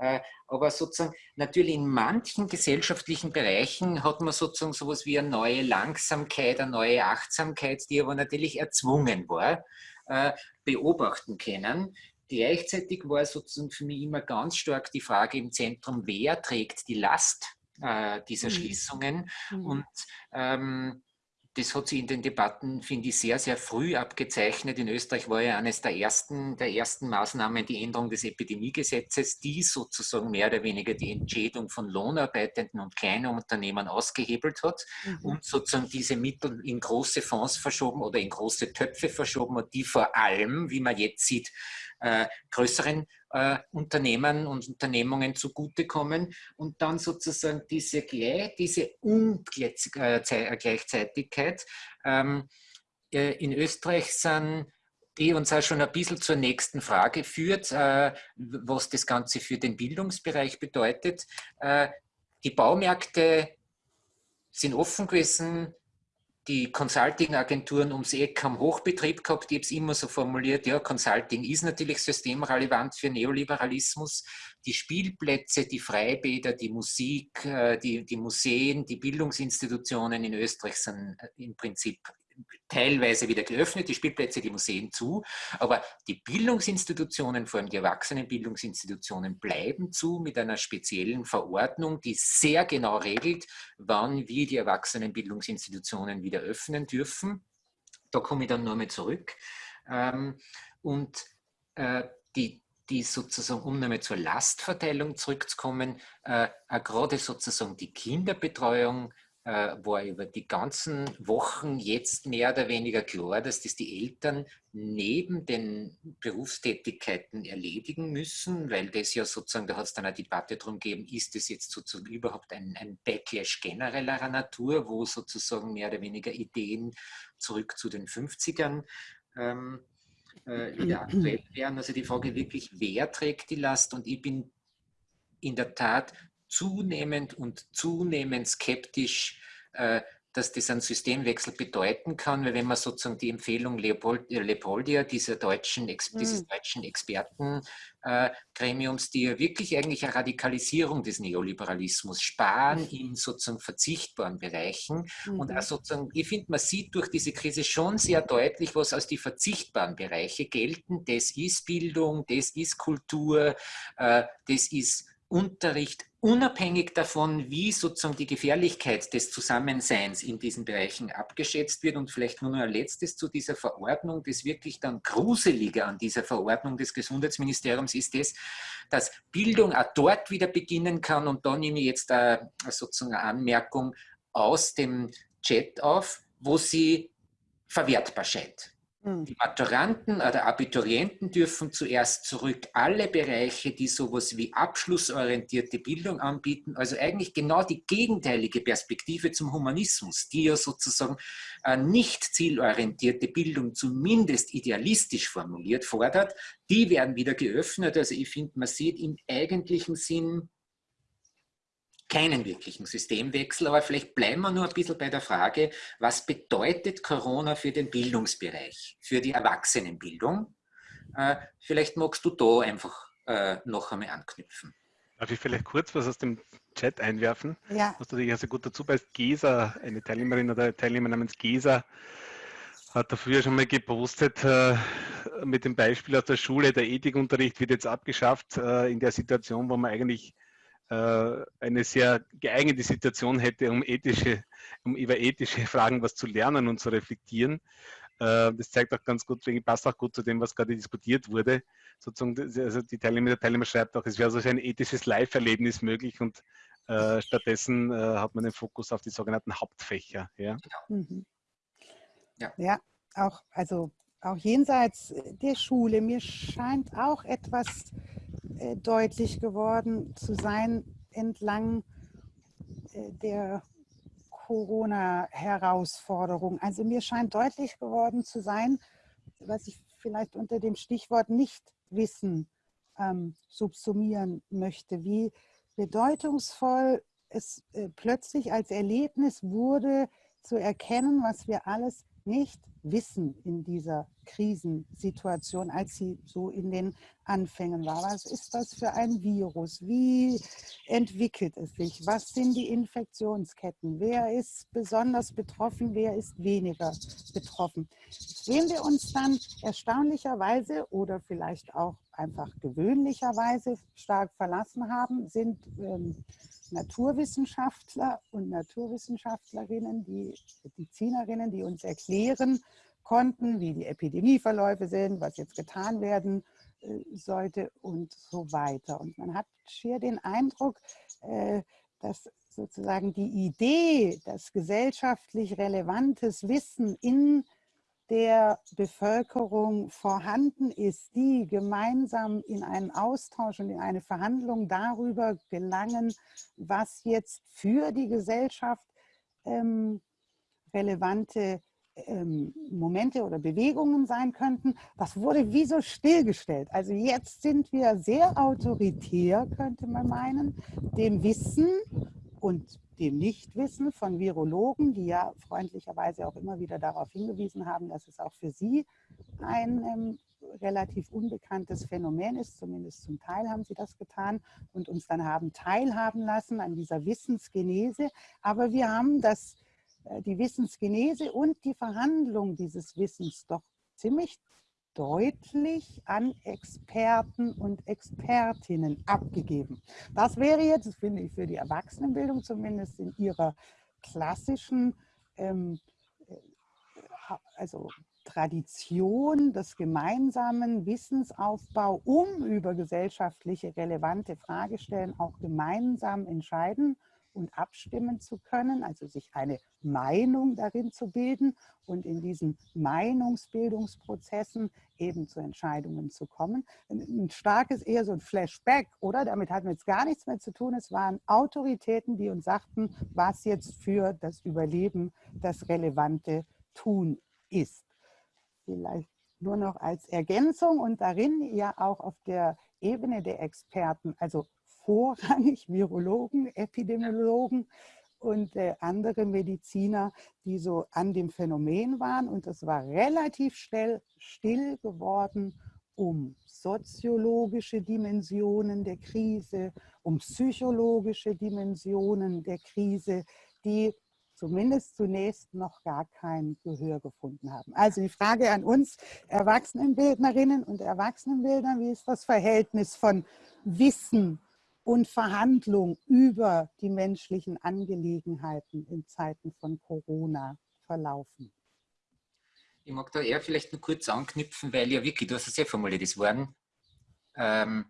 Äh, aber sozusagen natürlich in manchen gesellschaftlichen Bereichen hat man sozusagen sowas wie eine neue Langsamkeit, eine neue Achtsamkeit, die aber natürlich erzwungen war, äh, beobachten können. Gleichzeitig war sozusagen für mich immer ganz stark die Frage im Zentrum, wer trägt die Last äh, dieser mhm. Schließungen? Mhm. Und ähm, das hat sich in den Debatten, finde ich, sehr, sehr früh abgezeichnet. In Österreich war ja eines der ersten, der ersten Maßnahmen die Änderung des Epidemiegesetzes, die sozusagen mehr oder weniger die Entschädigung von Lohnarbeitenden und kleinen Unternehmen ausgehebelt hat mhm. und sozusagen diese Mittel in große Fonds verschoben oder in große Töpfe verschoben hat, die vor allem, wie man jetzt sieht, äh, größeren äh, Unternehmen und Unternehmungen zugutekommen und dann sozusagen diese, diese Ungleichzeitigkeit. Ähm, äh, in Österreich sind die uns auch schon ein bisschen zur nächsten Frage führt, äh, was das Ganze für den Bildungsbereich bedeutet. Äh, die Baumärkte sind offen gewesen, die Consulting-Agenturen ums Eck haben Hochbetrieb gehabt. Ich habe es immer so formuliert, ja, Consulting ist natürlich systemrelevant für Neoliberalismus. Die Spielplätze, die Freibäder, die Musik, äh, die, die Museen, die Bildungsinstitutionen in Österreich sind äh, im Prinzip teilweise wieder geöffnet, die Spielplätze, die Museen zu, aber die Bildungsinstitutionen, vor allem die Erwachsenenbildungsinstitutionen, bleiben zu mit einer speziellen Verordnung, die sehr genau regelt, wann wir die Erwachsenenbildungsinstitutionen wieder öffnen dürfen. Da komme ich dann nur mal zurück. Ähm, und äh, die, die sozusagen, um nochmal zur Lastverteilung zurückzukommen, äh, gerade sozusagen die Kinderbetreuung war über die ganzen Wochen jetzt mehr oder weniger klar, dass das die Eltern neben den Berufstätigkeiten erledigen müssen, weil das ja sozusagen, da hat es dann eine Debatte darum gegeben, ist das jetzt sozusagen überhaupt ein, ein Backlash genereller Natur, wo sozusagen mehr oder weniger Ideen zurück zu den 50ern ähm, äh, wieder aktuell wären. Also die Frage wirklich, wer trägt die Last? Und ich bin in der Tat zunehmend und zunehmend skeptisch, äh, dass das einen Systemwechsel bedeuten kann, weil wenn man sozusagen die Empfehlung Leopold, äh, Leopoldia, dieser deutschen, dieses mhm. deutschen Expertengremiums, äh, die ja wirklich eigentlich eine Radikalisierung des Neoliberalismus, Sparen mhm. in sozusagen verzichtbaren Bereichen mhm. und auch sozusagen, ich finde, man sieht durch diese Krise schon sehr deutlich, was aus die verzichtbaren Bereiche gelten. Das ist Bildung, das ist Kultur, äh, das ist Unterricht unabhängig davon, wie sozusagen die Gefährlichkeit des Zusammenseins in diesen Bereichen abgeschätzt wird. Und vielleicht nur noch ein letztes zu dieser Verordnung. Das wirklich dann Gruselige an dieser Verordnung des Gesundheitsministeriums ist es, dass Bildung auch dort wieder beginnen kann. Und da nehme ich jetzt eine, sozusagen eine Anmerkung aus dem Chat auf, wo sie verwertbar scheint. Hm. Die Maturanten oder Abiturienten dürfen zuerst zurück alle Bereiche, die sowas wie abschlussorientierte Bildung anbieten, also eigentlich genau die gegenteilige Perspektive zum Humanismus, die ja sozusagen äh, nicht zielorientierte Bildung zumindest idealistisch formuliert fordert, die werden wieder geöffnet. Also ich finde, man sieht im eigentlichen Sinn keinen wirklichen Systemwechsel, aber vielleicht bleiben wir nur ein bisschen bei der Frage, was bedeutet Corona für den Bildungsbereich, für die Erwachsenenbildung? Äh, vielleicht magst du da einfach äh, noch einmal anknüpfen. Darf ich vielleicht kurz was aus dem Chat einwerfen? Ja. Was du dich also gut dazu beißt. Gesa, eine Teilnehmerin oder Teilnehmer namens Gesa, hat da früher schon mal gepostet äh, mit dem Beispiel aus der Schule, der Ethikunterricht wird jetzt abgeschafft äh, in der Situation, wo man eigentlich äh, eine sehr geeignete Situation hätte, um, ethische, um über ethische Fragen was zu lernen und zu reflektieren. Äh, das zeigt auch ganz gut, passt auch gut zu dem, was gerade diskutiert wurde. Sozusagen, also die Teilnehmer, der Teilnehmer schreibt auch, es wäre so ein ethisches Live-Erlebnis möglich und äh, stattdessen äh, hat man den Fokus auf die sogenannten Hauptfächer. Ja, mhm. ja. ja auch, also auch jenseits der Schule, mir scheint auch etwas äh, deutlich geworden zu sein entlang äh, der Corona-Herausforderung. Also mir scheint deutlich geworden zu sein, was ich vielleicht unter dem Stichwort Nichtwissen ähm, subsumieren möchte, wie bedeutungsvoll es äh, plötzlich als Erlebnis wurde, zu erkennen, was wir alles nicht wissen in dieser Krisensituation, als sie so in den Anfängen war. Was ist das für ein Virus? Wie entwickelt es sich? Was sind die Infektionsketten? Wer ist besonders betroffen? Wer ist weniger betroffen? Sehen wir uns dann erstaunlicherweise oder vielleicht auch einfach gewöhnlicherweise stark verlassen haben, sind ähm, Naturwissenschaftler und Naturwissenschaftlerinnen, die Medizinerinnen, die uns erklären konnten, wie die Epidemieverläufe sind, was jetzt getan werden äh, sollte und so weiter. Und man hat schier den Eindruck, äh, dass sozusagen die Idee, dass gesellschaftlich relevantes Wissen in der Bevölkerung vorhanden ist, die gemeinsam in einen Austausch und in eine Verhandlung darüber gelangen, was jetzt für die Gesellschaft ähm, relevante ähm, Momente oder Bewegungen sein könnten, das wurde wie so stillgestellt. Also jetzt sind wir sehr autoritär, könnte man meinen, dem Wissen und dem Nichtwissen von Virologen, die ja freundlicherweise auch immer wieder darauf hingewiesen haben, dass es auch für sie ein ähm, relativ unbekanntes Phänomen ist, zumindest zum Teil haben sie das getan und uns dann haben teilhaben lassen an dieser Wissensgenese. Aber wir haben das, äh, die Wissensgenese und die Verhandlung dieses Wissens doch ziemlich deutlich an Experten und Expertinnen abgegeben. Das wäre jetzt, finde ich, für die Erwachsenenbildung zumindest in ihrer klassischen ähm, äh, also Tradition des gemeinsamen Wissensaufbau, um über gesellschaftliche relevante Fragestellen auch gemeinsam entscheiden und abstimmen zu können, also sich eine Meinung darin zu bilden und in diesen Meinungsbildungsprozessen eben zu Entscheidungen zu kommen. Ein starkes eher so ein Flashback, oder? Damit hatten wir jetzt gar nichts mehr zu tun. Es waren Autoritäten, die uns sagten, was jetzt für das Überleben das relevante Tun ist. Vielleicht nur noch als Ergänzung und darin ja auch auf der Ebene der Experten, also vorrangig Virologen, Epidemiologen und äh, andere Mediziner, die so an dem Phänomen waren. Und es war relativ schnell still geworden um soziologische Dimensionen der Krise, um psychologische Dimensionen der Krise, die zumindest zunächst noch gar kein Gehör gefunden haben. Also die Frage an uns Erwachsenenbildnerinnen und Erwachsenenbildner, wie ist das Verhältnis von Wissen und Verhandlung über die menschlichen Angelegenheiten in Zeiten von Corona verlaufen. Ich mag da eher vielleicht nur kurz anknüpfen, weil ja wirklich, du hast es ja formuliert, es waren ähm,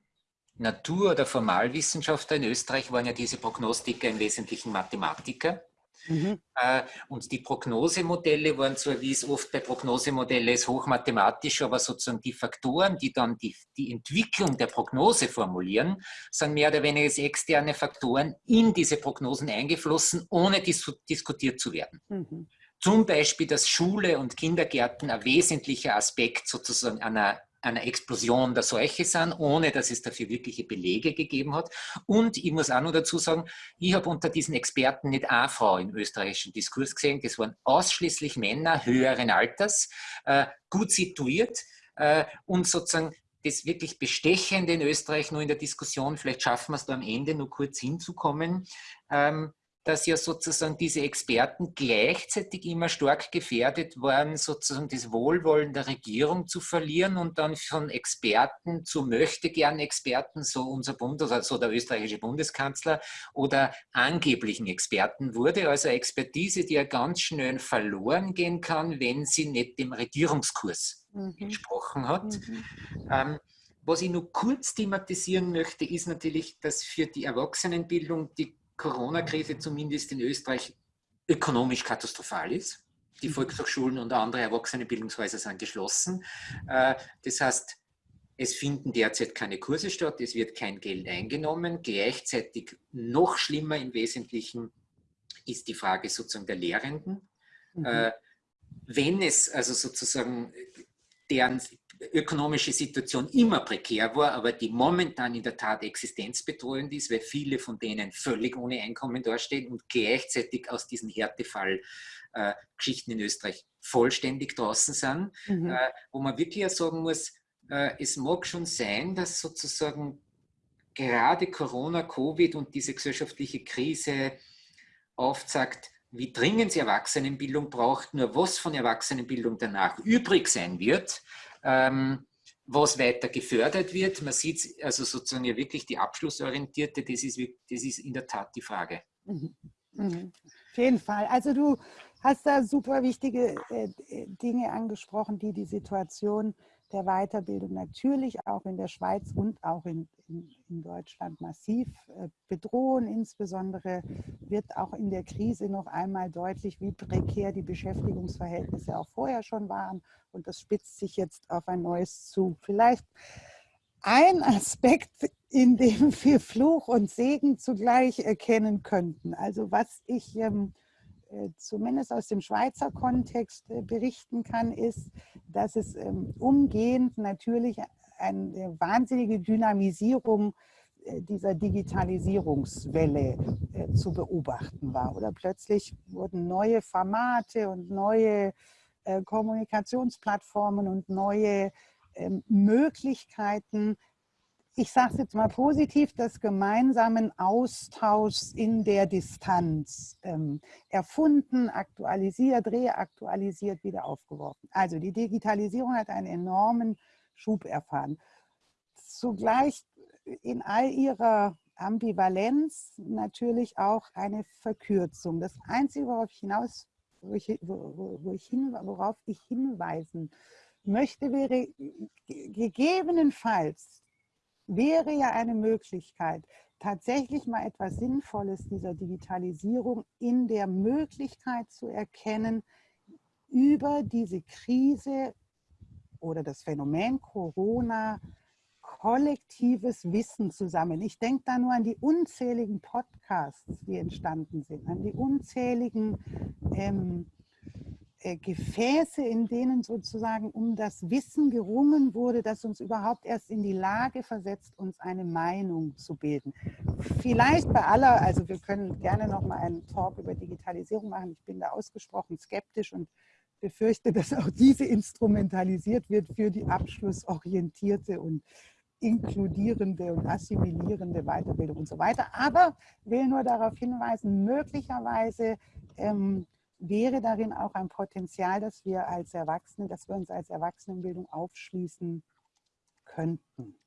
Natur- oder Formalwissenschaftler in Österreich waren ja diese Prognostiker im Wesentlichen Mathematiker. Mhm. Äh, und die Prognosemodelle waren zwar, wie es oft bei Prognosemodellen ist, hochmathematisch, aber sozusagen die Faktoren, die dann die, die Entwicklung der Prognose formulieren, sind mehr oder weniger externe Faktoren in diese Prognosen eingeflossen, ohne dis diskutiert zu werden. Mhm. Zum Beispiel, dass Schule und Kindergärten ein wesentlicher Aspekt sozusagen einer einer Explosion der Seuche sind, ohne dass es dafür wirkliche Belege gegeben hat. Und ich muss auch noch dazu sagen, ich habe unter diesen Experten nicht eine Frau im österreichischen Diskurs gesehen, das waren ausschließlich Männer höheren Alters, äh, gut situiert äh, und sozusagen das wirklich Bestechende in Österreich nur in der Diskussion, vielleicht schaffen wir es da am Ende nur kurz hinzukommen, ähm, dass ja sozusagen diese Experten gleichzeitig immer stark gefährdet waren, sozusagen das Wohlwollen der Regierung zu verlieren und dann von Experten zu möchte gern Experten, so unser Bund, also der österreichische Bundeskanzler oder angeblichen Experten wurde. Also Expertise, die ja ganz schnell verloren gehen kann, wenn sie nicht dem Regierungskurs mhm. entsprochen hat. Mhm. Ähm, was ich nur kurz thematisieren möchte, ist natürlich, dass für die Erwachsenenbildung die Corona-Krise zumindest in Österreich ökonomisch katastrophal ist. Die mhm. Volkshochschulen und andere Erwachsenenbildungshäuser sind geschlossen. Äh, das heißt, es finden derzeit keine Kurse statt, es wird kein Geld eingenommen. Gleichzeitig noch schlimmer im Wesentlichen ist die Frage sozusagen der Lehrenden. Mhm. Äh, wenn es also sozusagen deren ökonomische Situation immer prekär war, aber die momentan in der Tat existenzbedrohend ist, weil viele von denen völlig ohne Einkommen dastehen und gleichzeitig aus diesen Härtefall-Geschichten äh, in Österreich vollständig draußen sind, mhm. äh, wo man wirklich ja sagen muss, äh, es mag schon sein, dass sozusagen gerade Corona, Covid und diese gesellschaftliche Krise aufzeigt, wie dringend sie Erwachsenenbildung braucht, nur was von Erwachsenenbildung danach übrig sein wird, ähm, was weiter gefördert wird. Man sieht also sozusagen ja wirklich die abschlussorientierte, das ist, das ist in der Tat die Frage. Mhm. Mhm. Auf jeden Fall. Also du hast da super wichtige äh, Dinge angesprochen, die die Situation der Weiterbildung natürlich auch in der Schweiz und auch in, in, in, Deutschland massiv äh, bedrohen. Insbesondere wird auch in der Krise noch einmal deutlich, wie prekär die Beschäftigungsverhältnisse auch vorher schon waren. Und das spitzt sich jetzt auf ein neues zu. Vielleicht ein Aspekt, in dem wir Fluch und Segen zugleich erkennen könnten. Also was ich ähm, äh, zumindest aus dem Schweizer Kontext äh, berichten kann, ist, dass es ähm, umgehend natürlich eine wahnsinnige Dynamisierung äh, dieser Digitalisierungswelle zu beobachten war. Oder plötzlich wurden neue Formate und neue Kommunikationsplattformen und neue ähm, Möglichkeiten ich sage es jetzt mal positiv, des gemeinsamen Austauschs in der Distanz ähm, erfunden, aktualisiert, reaktualisiert, wieder aufgeworfen. Also die Digitalisierung hat einen enormen Schub erfahren. Zugleich in all ihrer Ambivalenz natürlich auch eine Verkürzung. Das Einzige, worauf ich hinaus, wo ich, wo, ich hin, worauf ich hinweisen möchte, wäre gegebenenfalls wäre ja eine Möglichkeit, tatsächlich mal etwas Sinnvolles dieser Digitalisierung in der Möglichkeit zu erkennen, über diese Krise oder das Phänomen Corona kollektives Wissen zu sammeln. Ich denke da nur an die unzähligen Podcasts, die entstanden sind, an die unzähligen ähm, äh, Gefäße, in denen sozusagen um das Wissen gerungen wurde, das uns überhaupt erst in die Lage versetzt, uns eine Meinung zu bilden. Vielleicht bei aller, also wir können gerne noch mal einen Talk über Digitalisierung machen. Ich bin da ausgesprochen skeptisch und befürchte, dass auch diese instrumentalisiert wird für die abschlussorientierte und inkludierende und assimilierende Weiterbildung und so weiter. Aber will nur darauf hinweisen, möglicherweise ähm, wäre darin auch ein Potenzial, dass wir als Erwachsene, dass wir uns als Erwachsenenbildung aufschließen könnten.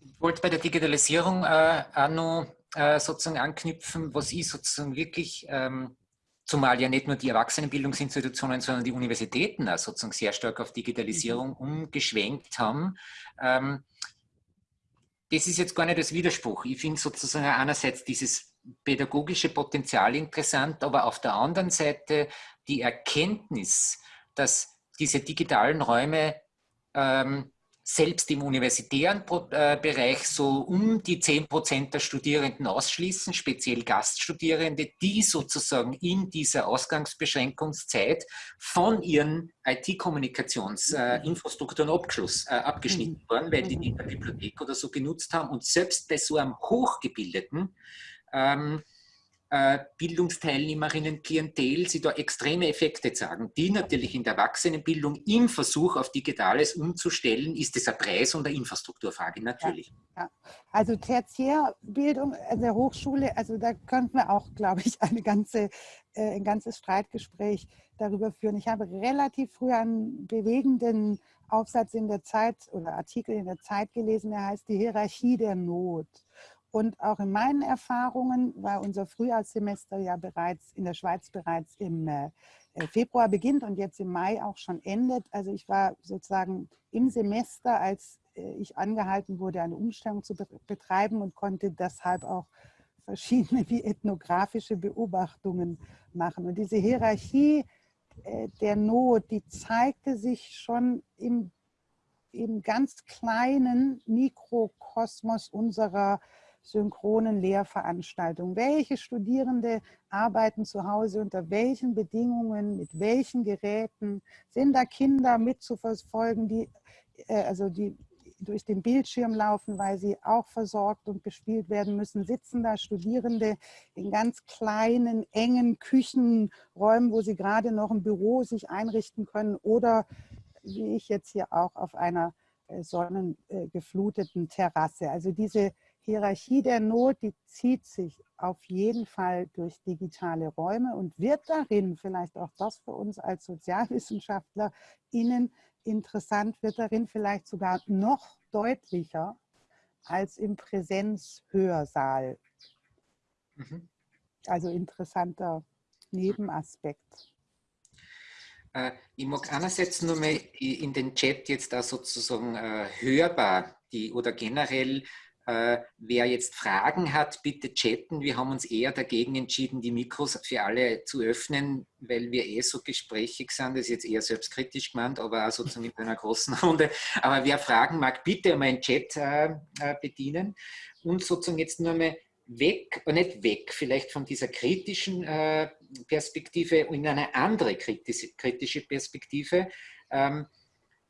Ich wollte bei der Digitalisierung äh, auch noch äh, sozusagen anknüpfen, was ich sozusagen wirklich, ähm, zumal ja nicht nur die Erwachsenenbildungsinstitutionen, sondern die Universitäten auch sozusagen sehr stark auf Digitalisierung mhm. umgeschwenkt haben. Ähm, das ist jetzt gar nicht das Widerspruch. Ich finde sozusagen einerseits dieses pädagogische Potenzial interessant, aber auf der anderen Seite die Erkenntnis, dass diese digitalen Räume ähm, selbst im universitären äh, Bereich so um die 10 Prozent der Studierenden ausschließen, speziell Gaststudierende, die sozusagen in dieser Ausgangsbeschränkungszeit von ihren IT-Kommunikationsinfrastrukturen äh, äh, abgeschnitten mhm. waren, weil die die in der Bibliothek oder so genutzt haben. Und selbst bei so einem Hochgebildeten ähm, äh, Bildungsteilnehmerinnen, Klientel, sie da extreme Effekte zeigen, die natürlich in der Erwachsenenbildung im Versuch auf Digitales umzustellen, ist es eine Preis- und eine Infrastrukturfrage, natürlich. Ja, ja. Also Tertiärbildung an der Hochschule, also da könnten wir auch, glaube ich, eine ganze, äh, ein ganzes Streitgespräch darüber führen. Ich habe relativ früh einen bewegenden Aufsatz in der Zeit oder Artikel in der Zeit gelesen, der heißt Die Hierarchie der Not. Und auch in meinen Erfahrungen war unser Frühjahrssemester ja bereits in der Schweiz bereits im äh, äh, Februar beginnt und jetzt im Mai auch schon endet. Also ich war sozusagen im Semester, als äh, ich angehalten wurde, eine Umstellung zu betreiben und konnte deshalb auch verschiedene wie ethnografische Beobachtungen machen. Und diese Hierarchie der Not, die zeigte sich schon im, im ganz kleinen Mikrokosmos unserer synchronen Lehrveranstaltungen. Welche Studierende arbeiten zu Hause unter welchen Bedingungen, mit welchen Geräten? Sind da Kinder mitzuverfolgen, die, äh, also die durch den Bildschirm laufen, weil sie auch versorgt und bespielt werden müssen, sitzen da Studierende in ganz kleinen, engen Küchenräumen, wo sie gerade noch ein Büro sich einrichten können oder wie ich jetzt hier auch auf einer äh, sonnengefluteten Terrasse. Also diese Hierarchie der Not, die zieht sich auf jeden Fall durch digitale Räume und wird darin, vielleicht auch das für uns als SozialwissenschaftlerInnen interessant, wird darin vielleicht sogar noch deutlicher als im Präsenzhörsaal. Mhm. Also interessanter Nebenaspekt. Äh, ich mag einerseits nur mal in den Chat jetzt da sozusagen äh, hörbar die oder generell äh, wer jetzt Fragen hat, bitte chatten. Wir haben uns eher dagegen entschieden, die Mikros für alle zu öffnen, weil wir eh so gesprächig sind. Das ist jetzt eher selbstkritisch gemeint, aber auch sozusagen in einer großen Runde. Aber wer Fragen mag, bitte meinen Chat äh, äh, bedienen. Und sozusagen jetzt nur mal weg, äh, nicht weg, vielleicht von dieser kritischen äh, Perspektive in eine andere kritische, kritische Perspektive. Ähm,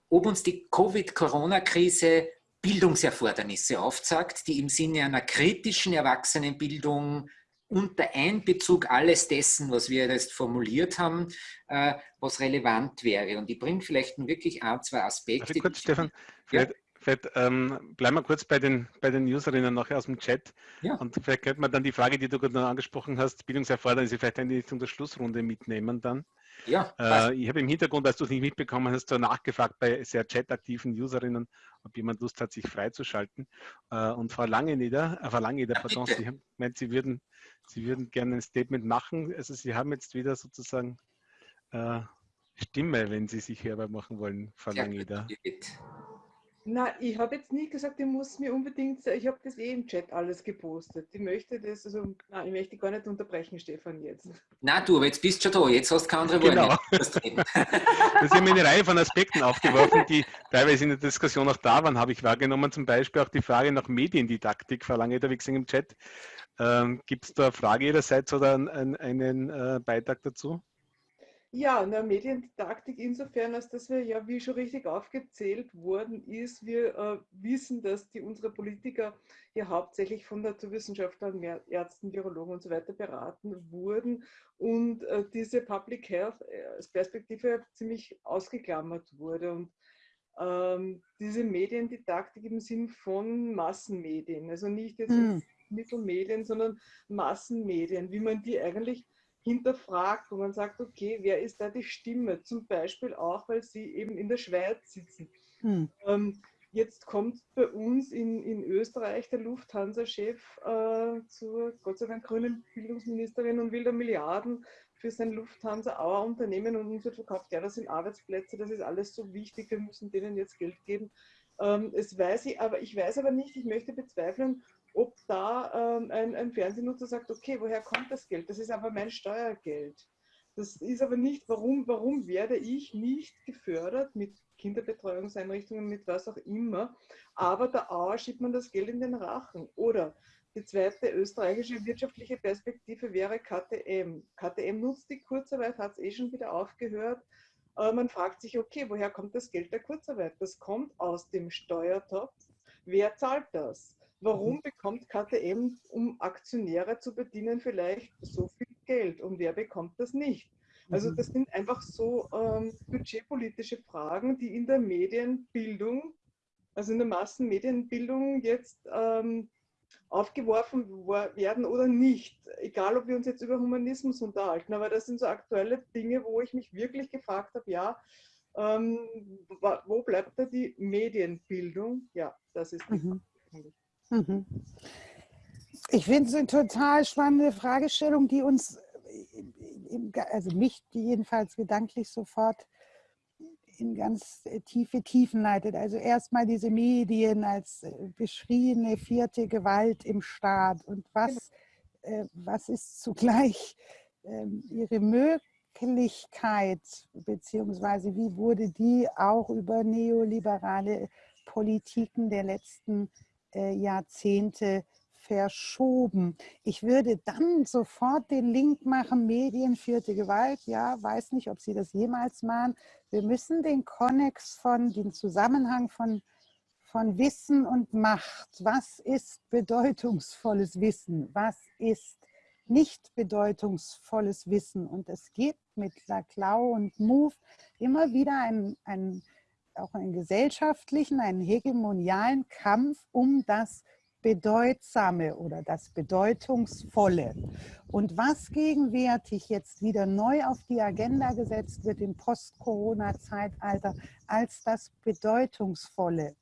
ob uns die Covid-Corona-Krise Bildungserfordernisse aufzeigt, die im Sinne einer kritischen Erwachsenenbildung unter Einbezug alles dessen, was wir jetzt formuliert haben, äh, was relevant wäre. Und ich bringe vielleicht wirklich ein, zwei Aspekte. Also kurz, Stefan, ja? Vielleicht ähm, bleiben wir kurz bei den, bei den Userinnen nachher aus dem Chat. Ja. Und vielleicht könnte man dann die Frage, die du gerade noch angesprochen hast, Bildungserfordernisse vielleicht in Richtung der Schlussrunde mitnehmen dann. Ja, äh, ich habe im Hintergrund, als du es nicht mitbekommen hast, so nachgefragt bei sehr chataktiven Userinnen, ob jemand Lust hat, sich freizuschalten. Äh, und Frau Langenieder, äh, Frau Langenieder, pardon, Sie haben gemeint, Sie würden, Sie würden gerne ein Statement machen. Also Sie haben jetzt wieder sozusagen äh, Stimme, wenn Sie sich hörbar machen wollen, Frau ja, Langenieder. Na, ich habe jetzt nie gesagt, ich muss mir unbedingt, ich habe das eh im Chat alles gepostet. Ich möchte das, also, nein, ich möchte gar nicht unterbrechen, Stefan, jetzt. Na du, aber jetzt bist du schon da, jetzt hast du keine andere genau. Worte. Genau. das haben eine Reihe von Aspekten aufgeworfen, die teilweise in der Diskussion auch da waren, habe ich wahrgenommen. Zum Beispiel auch die Frage nach Mediendidaktik, verlange da wie gesagt im Chat. Ähm, Gibt es da eine Frage Ihrerseits oder einen, einen äh, Beitrag dazu? Ja, eine Mediendidaktik insofern, als dass wir ja, wie schon richtig aufgezählt worden ist, wir äh, wissen, dass die unsere Politiker ja hauptsächlich von Naturwissenschaftlern, Ärzten, Virologen und so weiter beraten wurden und äh, diese Public Health äh, als Perspektive ziemlich ausgeklammert wurde. Und ähm, diese Mediendidaktik im Sinn von Massenmedien, also nicht jetzt hm. Mittelmedien, sondern Massenmedien, wie man die eigentlich hinterfragt, wo man sagt, okay, wer ist da die Stimme? Zum Beispiel auch, weil sie eben in der Schweiz sitzen. Hm. Ähm, jetzt kommt bei uns in, in Österreich der Lufthansa-Chef äh, zur Gott sei Dank grünen Bildungsministerin und will da Milliarden für sein Lufthansa-Auer-Unternehmen und uns wird verkauft, ja, das sind Arbeitsplätze, das ist alles so wichtig, wir müssen denen jetzt Geld geben. Ähm, das weiß ich, aber ich weiß aber nicht, ich möchte bezweifeln, ob da ähm, ein, ein Fernsehnutzer sagt, okay, woher kommt das Geld? Das ist aber mein Steuergeld. Das ist aber nicht, warum, warum werde ich nicht gefördert mit Kinderbetreuungseinrichtungen, mit was auch immer, aber der Auer schiebt man das Geld in den Rachen. Oder die zweite österreichische wirtschaftliche Perspektive wäre KTM. KTM nutzt die Kurzarbeit, hat es eh schon wieder aufgehört. Aber man fragt sich, okay, woher kommt das Geld der Kurzarbeit? Das kommt aus dem Steuertopf. Wer zahlt das? Warum bekommt KTM, um Aktionäre zu bedienen, vielleicht so viel Geld und wer bekommt das nicht? Also mhm. das sind einfach so ähm, budgetpolitische Fragen, die in der Medienbildung, also in der Massenmedienbildung jetzt ähm, aufgeworfen werden oder nicht. Egal, ob wir uns jetzt über Humanismus unterhalten, aber das sind so aktuelle Dinge, wo ich mich wirklich gefragt habe, ja, ähm, wo bleibt da die Medienbildung? Ja, das ist die mhm. Frage. Mhm. Ich finde es eine total spannende Fragestellung, die uns, also mich jedenfalls gedanklich sofort in ganz tiefe Tiefen leitet. Also erstmal diese Medien als äh, beschriebene vierte Gewalt im Staat und was, äh, was ist zugleich ähm, ihre Möglichkeit, beziehungsweise wie wurde die auch über neoliberale Politiken der letzten äh, Jahrzehnte verschoben. Ich würde dann sofort den Link machen, Medien, vierte Gewalt. Ja, weiß nicht, ob Sie das jemals machen. Wir müssen den Konnex von, den Zusammenhang von, von Wissen und Macht. Was ist bedeutungsvolles Wissen? Was ist nicht bedeutungsvolles Wissen? Und es gibt mit Laclau und Move immer wieder einen, einen, auch einen gesellschaftlichen, einen hegemonialen Kampf um das Bedeutsame oder das Bedeutungsvolle. Und was gegenwärtig jetzt wieder neu auf die Agenda gesetzt wird im Post-Corona-Zeitalter als das Bedeutungsvolle,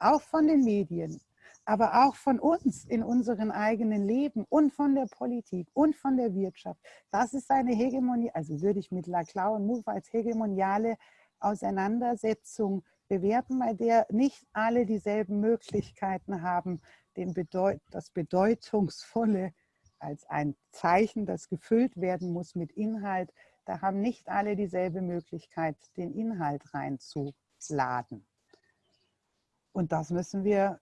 auch von den Medien, aber auch von uns in unserem eigenen Leben und von der Politik und von der Wirtschaft. Das ist eine Hegemonie, also würde ich mit Laclau und Move als hegemoniale Auseinandersetzung bewerten, bei der nicht alle dieselben Möglichkeiten haben, Bedeut das Bedeutungsvolle als ein Zeichen, das gefüllt werden muss mit Inhalt, da haben nicht alle dieselbe Möglichkeit, den Inhalt reinzuladen. Und das müssen wir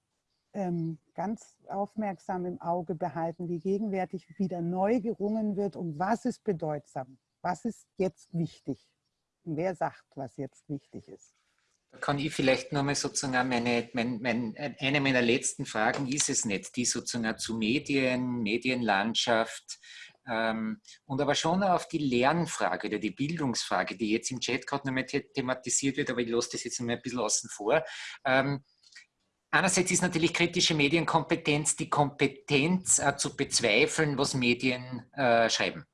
ähm, ganz aufmerksam im Auge behalten, wie gegenwärtig wieder neu gerungen wird, um was ist bedeutsam, was ist jetzt wichtig. Wer sagt, was jetzt wichtig ist. Da kann ich vielleicht nochmal sozusagen meine, mein, mein, eine meiner letzten Fragen ist es nicht, die sozusagen zu Medien, Medienlandschaft ähm, und aber schon auf die Lernfrage oder die Bildungsfrage, die jetzt im Chat gerade nochmal thematisiert wird, aber ich lasse das jetzt nochmal ein bisschen außen vor. Ähm, Einerseits ist natürlich kritische Medienkompetenz die Kompetenz äh, zu bezweifeln, was Medien äh, schreiben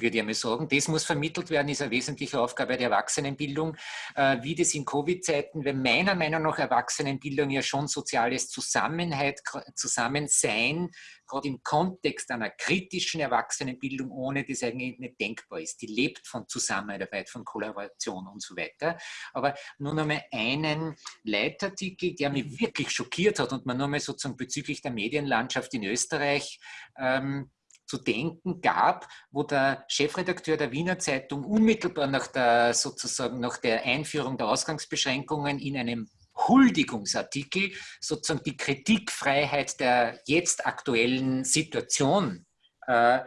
würde ich einmal sagen. Das muss vermittelt werden, ist eine wesentliche Aufgabe der Erwachsenenbildung. Äh, wie das in Covid-Zeiten, weil meiner Meinung nach Erwachsenenbildung ja schon soziales Zusammenheit, Zusammensein, gerade im Kontext einer kritischen Erwachsenenbildung, ohne das eigentlich nicht denkbar ist. Die lebt von Zusammenarbeit, von Kollaboration und so weiter. Aber nur noch mal einen Leitartikel, der mich wirklich schockiert hat und man nur mal sozusagen bezüglich der Medienlandschaft in Österreich ähm, zu denken gab, wo der Chefredakteur der Wiener Zeitung unmittelbar nach der, sozusagen nach der Einführung der Ausgangsbeschränkungen in einem Huldigungsartikel sozusagen die Kritikfreiheit der jetzt aktuellen Situation äh,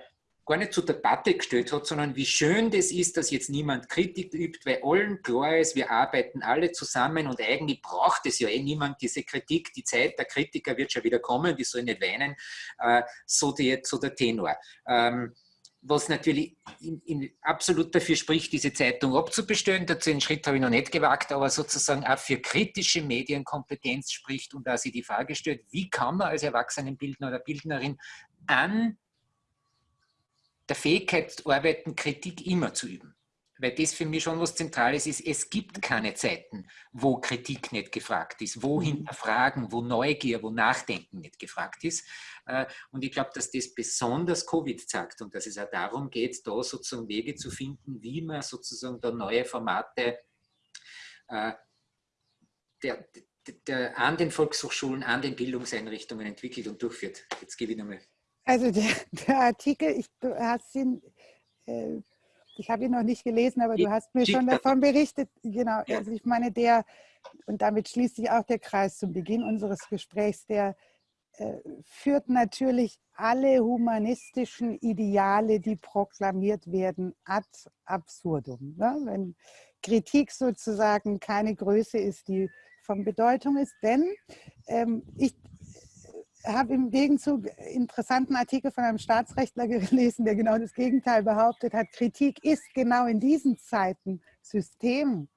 gar nicht zur Debatte gestellt hat, sondern wie schön das ist, dass jetzt niemand Kritik übt, weil allen klar ist, wir arbeiten alle zusammen und eigentlich braucht es ja eh niemand diese Kritik. Die Zeit der Kritiker wird schon wieder kommen, die sollen nicht weinen, äh, so, die, so der Tenor. Ähm, was natürlich in, in absolut dafür spricht, diese Zeitung abzubestellen. Dazu einen Schritt habe ich noch nicht gewagt, aber sozusagen auch für kritische Medienkompetenz spricht und da sie die Frage stellt, wie kann man als Erwachsenenbildner oder Bildnerin an der Fähigkeit arbeiten, Kritik immer zu üben. Weil das für mich schon was Zentrales ist. Es gibt keine Zeiten, wo Kritik nicht gefragt ist, wo mhm. Hinterfragen, wo Neugier, wo Nachdenken nicht gefragt ist. Äh, und ich glaube, dass das besonders Covid zeigt und dass es auch darum geht, da sozusagen Wege zu finden, wie man sozusagen da neue Formate äh, der, der, an den Volkshochschulen, an den Bildungseinrichtungen entwickelt und durchführt. Jetzt gebe ich nochmal also der, der Artikel, ich, du hast ihn, äh, ich habe ihn noch nicht gelesen, aber du hast mir schon davon berichtet. Genau, also ich meine, der, und damit schließt sich auch der Kreis zum Beginn unseres Gesprächs, der äh, führt natürlich alle humanistischen Ideale, die proklamiert werden, ad absurdum. Ne? Wenn Kritik sozusagen keine Größe ist, die von Bedeutung ist. Denn ähm, ich, habe im Gegenzug interessanten Artikel von einem Staatsrechtler gelesen, der genau das Gegenteil behauptet hat. Kritik ist genau in diesen Zeiten systemrelevant,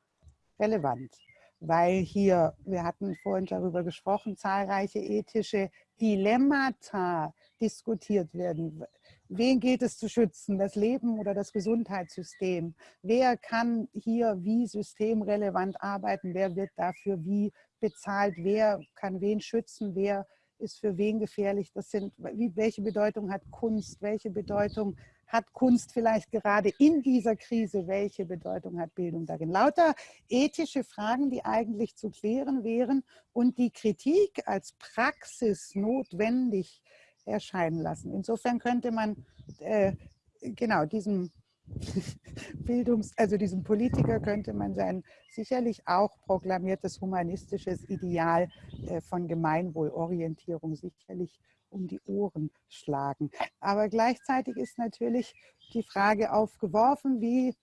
weil hier, wir hatten vorhin darüber gesprochen, zahlreiche ethische Dilemmata diskutiert werden. Wen geht es zu schützen, das Leben oder das Gesundheitssystem? Wer kann hier wie systemrelevant arbeiten? Wer wird dafür wie bezahlt? Wer kann wen schützen? Wer ist für wen gefährlich, das sind, wie, welche Bedeutung hat Kunst, welche Bedeutung hat Kunst vielleicht gerade in dieser Krise, welche Bedeutung hat Bildung darin. Lauter ethische Fragen, die eigentlich zu klären wären und die Kritik als Praxis notwendig erscheinen lassen. Insofern könnte man äh, genau diesem Bildungs-, also diesem Politiker könnte man sein sicherlich auch proklamiertes humanistisches Ideal äh, von Gemeinwohlorientierung sicherlich um die Ohren schlagen. Aber gleichzeitig ist natürlich die Frage aufgeworfen, wie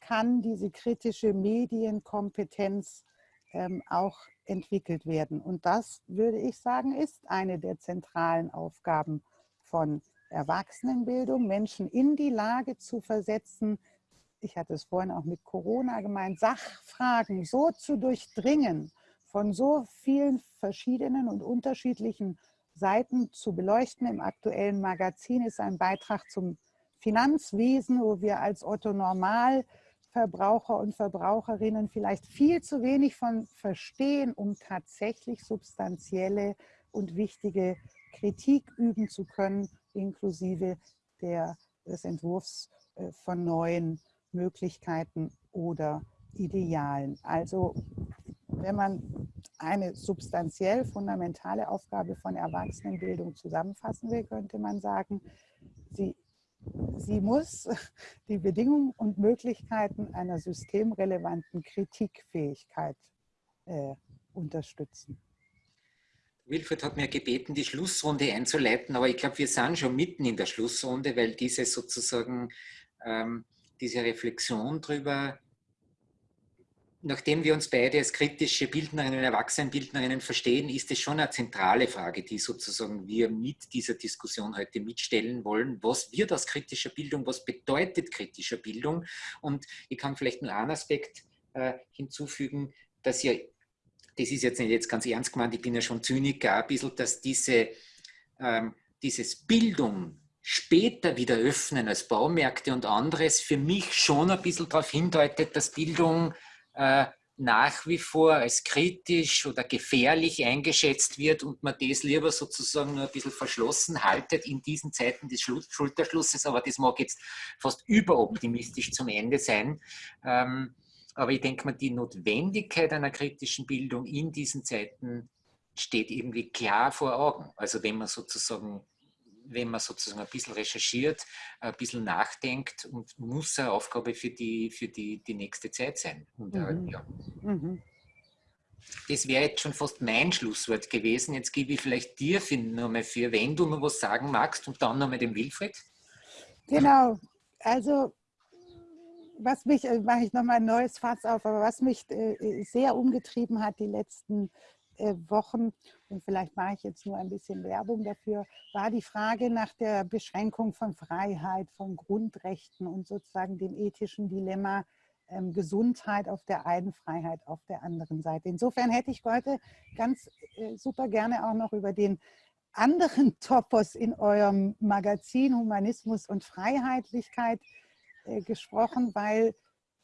kann diese kritische Medienkompetenz ähm, auch entwickelt werden. Und das, würde ich sagen, ist eine der zentralen Aufgaben von Erwachsenenbildung, Menschen in die Lage zu versetzen, ich hatte es vorhin auch mit Corona gemeint, Sachfragen so zu durchdringen, von so vielen verschiedenen und unterschiedlichen Seiten zu beleuchten. Im aktuellen Magazin ist ein Beitrag zum Finanzwesen, wo wir als Otto Normal Verbraucher und Verbraucherinnen vielleicht viel zu wenig von verstehen, um tatsächlich substanzielle und wichtige Kritik üben zu können, inklusive der, des Entwurfs äh, von neuen Möglichkeiten oder Idealen. Also wenn man eine substanziell fundamentale Aufgabe von Erwachsenenbildung zusammenfassen will, könnte man sagen, sie sie muss die Bedingungen und Möglichkeiten einer systemrelevanten Kritikfähigkeit äh, unterstützen. Wilfried hat mir gebeten, die Schlussrunde einzuleiten, aber ich glaube, wir sind schon mitten in der Schlussrunde, weil diese sozusagen ähm, diese Reflexion darüber, nachdem wir uns beide als kritische Bildnerinnen und Erwachsenenbildnerinnen verstehen, ist es schon eine zentrale Frage, die sozusagen wir mit dieser Diskussion heute mitstellen wollen. Was wird aus kritischer Bildung? Was bedeutet kritischer Bildung? Und ich kann vielleicht nur einen Aspekt äh, hinzufügen, dass ja, das ist jetzt nicht jetzt ganz ernst gemeint, ich bin ja schon Zyniker, ein bisschen, dass diese, ähm, dieses Bildung später wieder öffnen als Baumärkte und anderes für mich schon ein bisschen darauf hindeutet, dass Bildung äh, nach wie vor als kritisch oder gefährlich eingeschätzt wird und man das lieber sozusagen nur ein bisschen verschlossen haltet in diesen Zeiten des Schulterschlusses, aber das mag jetzt fast überoptimistisch zum Ende sein. Ähm, aber ich denke mal, die Notwendigkeit einer kritischen Bildung in diesen Zeiten steht irgendwie klar vor Augen. Also wenn man sozusagen wenn man sozusagen ein bisschen recherchiert, ein bisschen nachdenkt und muss eine Aufgabe für die, für die, die nächste Zeit sein. Und, äh, mhm. ja. Mhm. Das wäre jetzt schon fast mein Schlusswort gewesen. Jetzt gebe ich vielleicht dir nochmal für, wenn du noch was sagen magst und dann nochmal dem Wilfried. Genau, also was mich, äh, mache ich nochmal ein neues Fass auf, aber was mich äh, sehr umgetrieben hat die letzten äh, Wochen, und vielleicht mache ich jetzt nur ein bisschen Werbung dafür, war die Frage nach der Beschränkung von Freiheit, von Grundrechten und sozusagen dem ethischen Dilemma ähm, Gesundheit auf der einen, Freiheit auf der anderen Seite. Insofern hätte ich heute ganz äh, super gerne auch noch über den anderen Topos in eurem Magazin Humanismus und Freiheitlichkeit äh, gesprochen, weil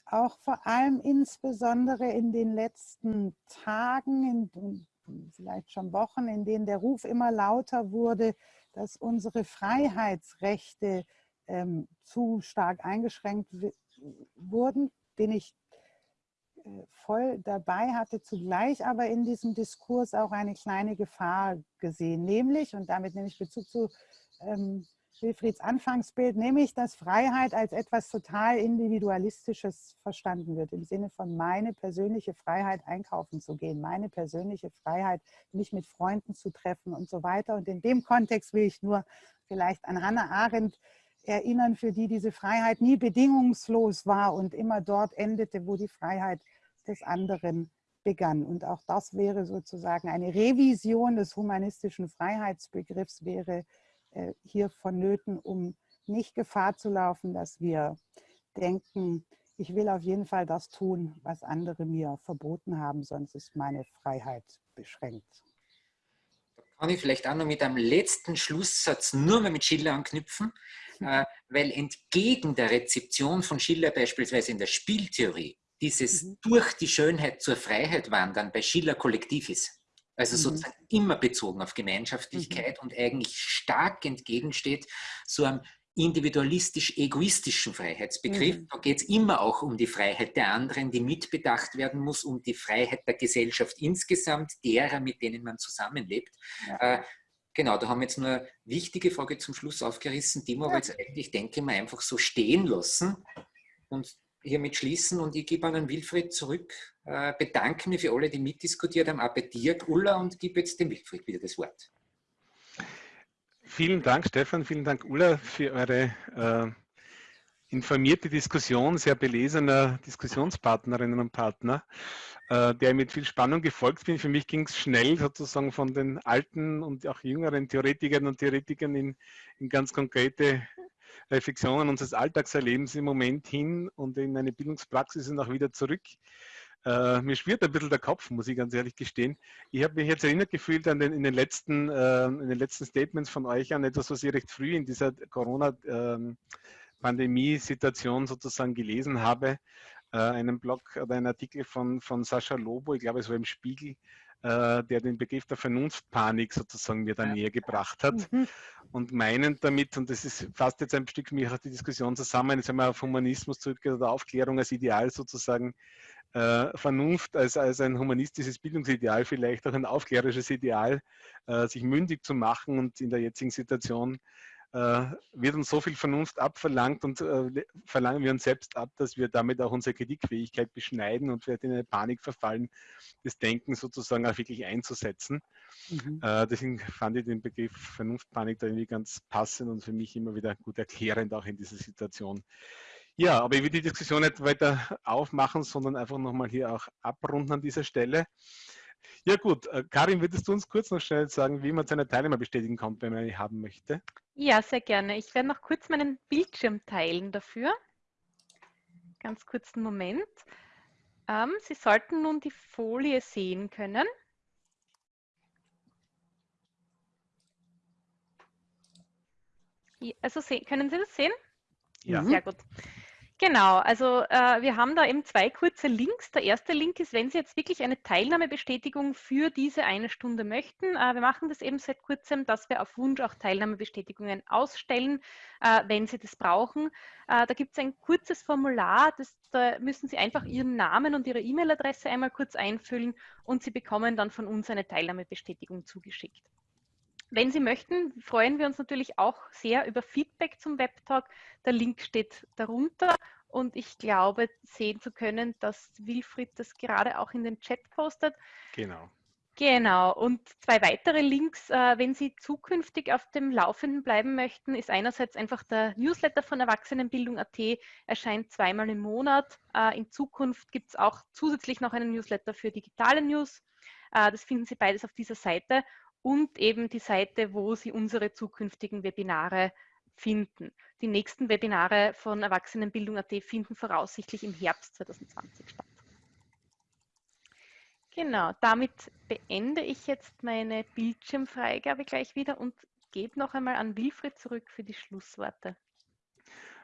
auch vor allem insbesondere in den letzten Tagen, in, vielleicht schon Wochen, in denen der Ruf immer lauter wurde, dass unsere Freiheitsrechte ähm, zu stark eingeschränkt wurden, bin ich äh, voll dabei, hatte zugleich aber in diesem Diskurs auch eine kleine Gefahr gesehen, nämlich, und damit nehme ich Bezug zu ähm, Wilfrieds Anfangsbild, nämlich, dass Freiheit als etwas total Individualistisches verstanden wird, im Sinne von meine persönliche Freiheit einkaufen zu gehen, meine persönliche Freiheit, mich mit Freunden zu treffen und so weiter. Und in dem Kontext will ich nur vielleicht an Hannah Arendt erinnern, für die diese Freiheit nie bedingungslos war und immer dort endete, wo die Freiheit des anderen begann. Und auch das wäre sozusagen eine Revision des humanistischen Freiheitsbegriffs, wäre hier vonnöten, um nicht Gefahr zu laufen, dass wir denken, ich will auf jeden Fall das tun, was andere mir verboten haben, sonst ist meine Freiheit beschränkt. Kann ich vielleicht auch noch mit einem letzten Schlusssatz nur mal mit Schiller anknüpfen, äh, weil entgegen der Rezeption von Schiller beispielsweise in der Spieltheorie dieses mhm. durch die Schönheit zur Freiheit wandern bei Schiller kollektiv ist. Also mhm. sozusagen immer bezogen auf Gemeinschaftlichkeit mhm. und eigentlich stark entgegensteht so einem individualistisch-egoistischen Freiheitsbegriff. Mhm. Da geht es immer auch um die Freiheit der anderen, die mitbedacht werden muss, um die Freiheit der Gesellschaft insgesamt, derer, mit denen man zusammenlebt. Ja. Äh, genau, da haben wir jetzt nur eine wichtige Frage zum Schluss aufgerissen, die wir ja. aber jetzt eigentlich, denke ich mal, einfach so stehen lassen und hiermit schließen und ich gebe an Wilfried zurück, äh, bedanke mich für alle, die mitdiskutiert haben, auch bei dir, Ulla, und gebe jetzt dem Wilfried wieder das Wort. Vielen Dank, Stefan, vielen Dank, Ulla, für eure äh, informierte Diskussion, sehr belesener Diskussionspartnerinnen und Partner, äh, der mit viel Spannung gefolgt bin. Für mich ging es schnell sozusagen von den alten und auch jüngeren Theoretikern und Theoretikern in, in ganz konkrete Reflexionen unseres Alltagserlebens im Moment hin und in eine Bildungspraxis und auch wieder zurück. Äh, mir schwirrt ein bisschen der Kopf, muss ich ganz ehrlich gestehen. Ich habe mich jetzt erinnert gefühlt an den, in, den letzten, äh, in den letzten Statements von euch an etwas, was ich recht früh in dieser Corona-Pandemie-Situation ähm, sozusagen gelesen habe. Äh, einen Blog oder einen Artikel von, von Sascha Lobo, ich glaube es war im Spiegel, äh, der den Begriff der Vernunftpanik sozusagen mir da näher gebracht hat. Und meinen damit, und das ist fast jetzt ein Stück mich auch die Diskussion zusammen, jetzt haben wir auf Humanismus zurückgeht oder Aufklärung als Ideal sozusagen, äh, Vernunft als, als ein humanistisches Bildungsideal, vielleicht auch ein aufklärerisches Ideal, äh, sich mündig zu machen und in der jetzigen Situation wird uns so viel Vernunft abverlangt und äh, verlangen wir uns selbst ab, dass wir damit auch unsere Kritikfähigkeit beschneiden und wir in eine Panik verfallen, das Denken sozusagen auch wirklich einzusetzen. Mhm. Äh, deswegen fand ich den Begriff Vernunftpanik da irgendwie ganz passend und für mich immer wieder gut erklärend auch in dieser Situation. Ja, aber ich will die Diskussion nicht weiter aufmachen, sondern einfach nochmal hier auch abrunden an dieser Stelle. Ja gut, äh, Karin, würdest du uns kurz noch schnell sagen, wie man seine Teilnehmer bestätigen kann, wenn man eine haben möchte? Ja, sehr gerne. Ich werde noch kurz meinen Bildschirm teilen dafür. Ganz kurzen Moment. Ähm, Sie sollten nun die Folie sehen können. Also können Sie das sehen? Ja. Sehr gut. Genau, also äh, wir haben da eben zwei kurze Links. Der erste Link ist, wenn Sie jetzt wirklich eine Teilnahmebestätigung für diese eine Stunde möchten. Äh, wir machen das eben seit kurzem, dass wir auf Wunsch auch Teilnahmebestätigungen ausstellen, äh, wenn Sie das brauchen. Äh, da gibt es ein kurzes Formular, das, da müssen Sie einfach Ihren Namen und Ihre E-Mail-Adresse einmal kurz einfüllen und Sie bekommen dann von uns eine Teilnahmebestätigung zugeschickt. Wenn Sie möchten, freuen wir uns natürlich auch sehr über Feedback zum Webtalk. Der Link steht darunter und ich glaube sehen zu können, dass Wilfried das gerade auch in den Chat postet. Genau. Genau, und zwei weitere Links, äh, wenn Sie zukünftig auf dem Laufenden bleiben möchten, ist einerseits einfach der Newsletter von Erwachsenenbildung.at, erscheint zweimal im Monat. Äh, in Zukunft gibt es auch zusätzlich noch einen Newsletter für digitale News. Äh, das finden Sie beides auf dieser Seite und eben die Seite, wo Sie unsere zukünftigen Webinare finden. Die nächsten Webinare von Erwachsenenbildung.at finden voraussichtlich im Herbst 2020 statt. Genau, damit beende ich jetzt meine Bildschirmfreigabe gleich wieder und gebe noch einmal an Wilfried zurück für die Schlussworte.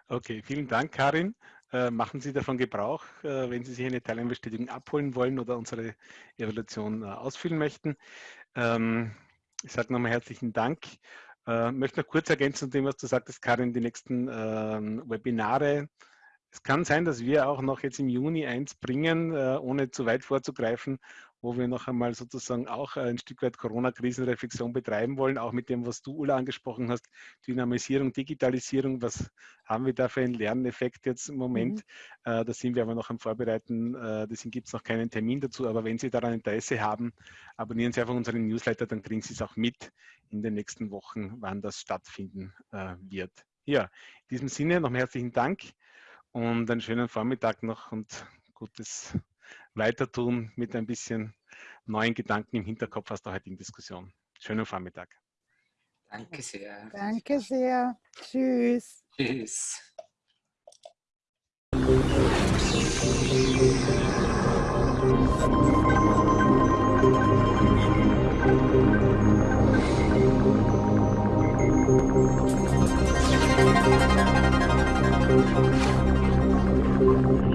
Okay, vielen Dank, Karin. Äh, machen Sie davon Gebrauch, äh, wenn Sie sich eine Teilnahmebestätigung abholen wollen oder unsere Evaluation äh, ausfüllen möchten. Ähm, ich sage nochmal herzlichen Dank. Äh, möchte noch kurz ergänzen zu dem, was du sagtest, Karin, die nächsten ähm, Webinare. Es kann sein, dass wir auch noch jetzt im Juni eins bringen, äh, ohne zu weit vorzugreifen, wo wir noch einmal sozusagen auch ein Stück weit Corona-Krisenreflexion betreiben wollen, auch mit dem, was du, Ulla, angesprochen hast, Dynamisierung, Digitalisierung, was haben wir da für einen Lerneffekt jetzt im Moment? Mhm. Äh, da sind wir aber noch am Vorbereiten, äh, deswegen gibt es noch keinen Termin dazu, aber wenn Sie daran Interesse haben, abonnieren Sie einfach unseren Newsletter, dann kriegen Sie es auch mit in den nächsten Wochen, wann das stattfinden äh, wird. Ja, in diesem Sinne noch herzlichen Dank und einen schönen Vormittag noch und gutes weitertun mit ein bisschen neuen Gedanken im Hinterkopf aus der heutigen Diskussion. Schönen Vormittag. Danke sehr. Danke sehr. Tschüss. Tschüss. Thank you. Thank you.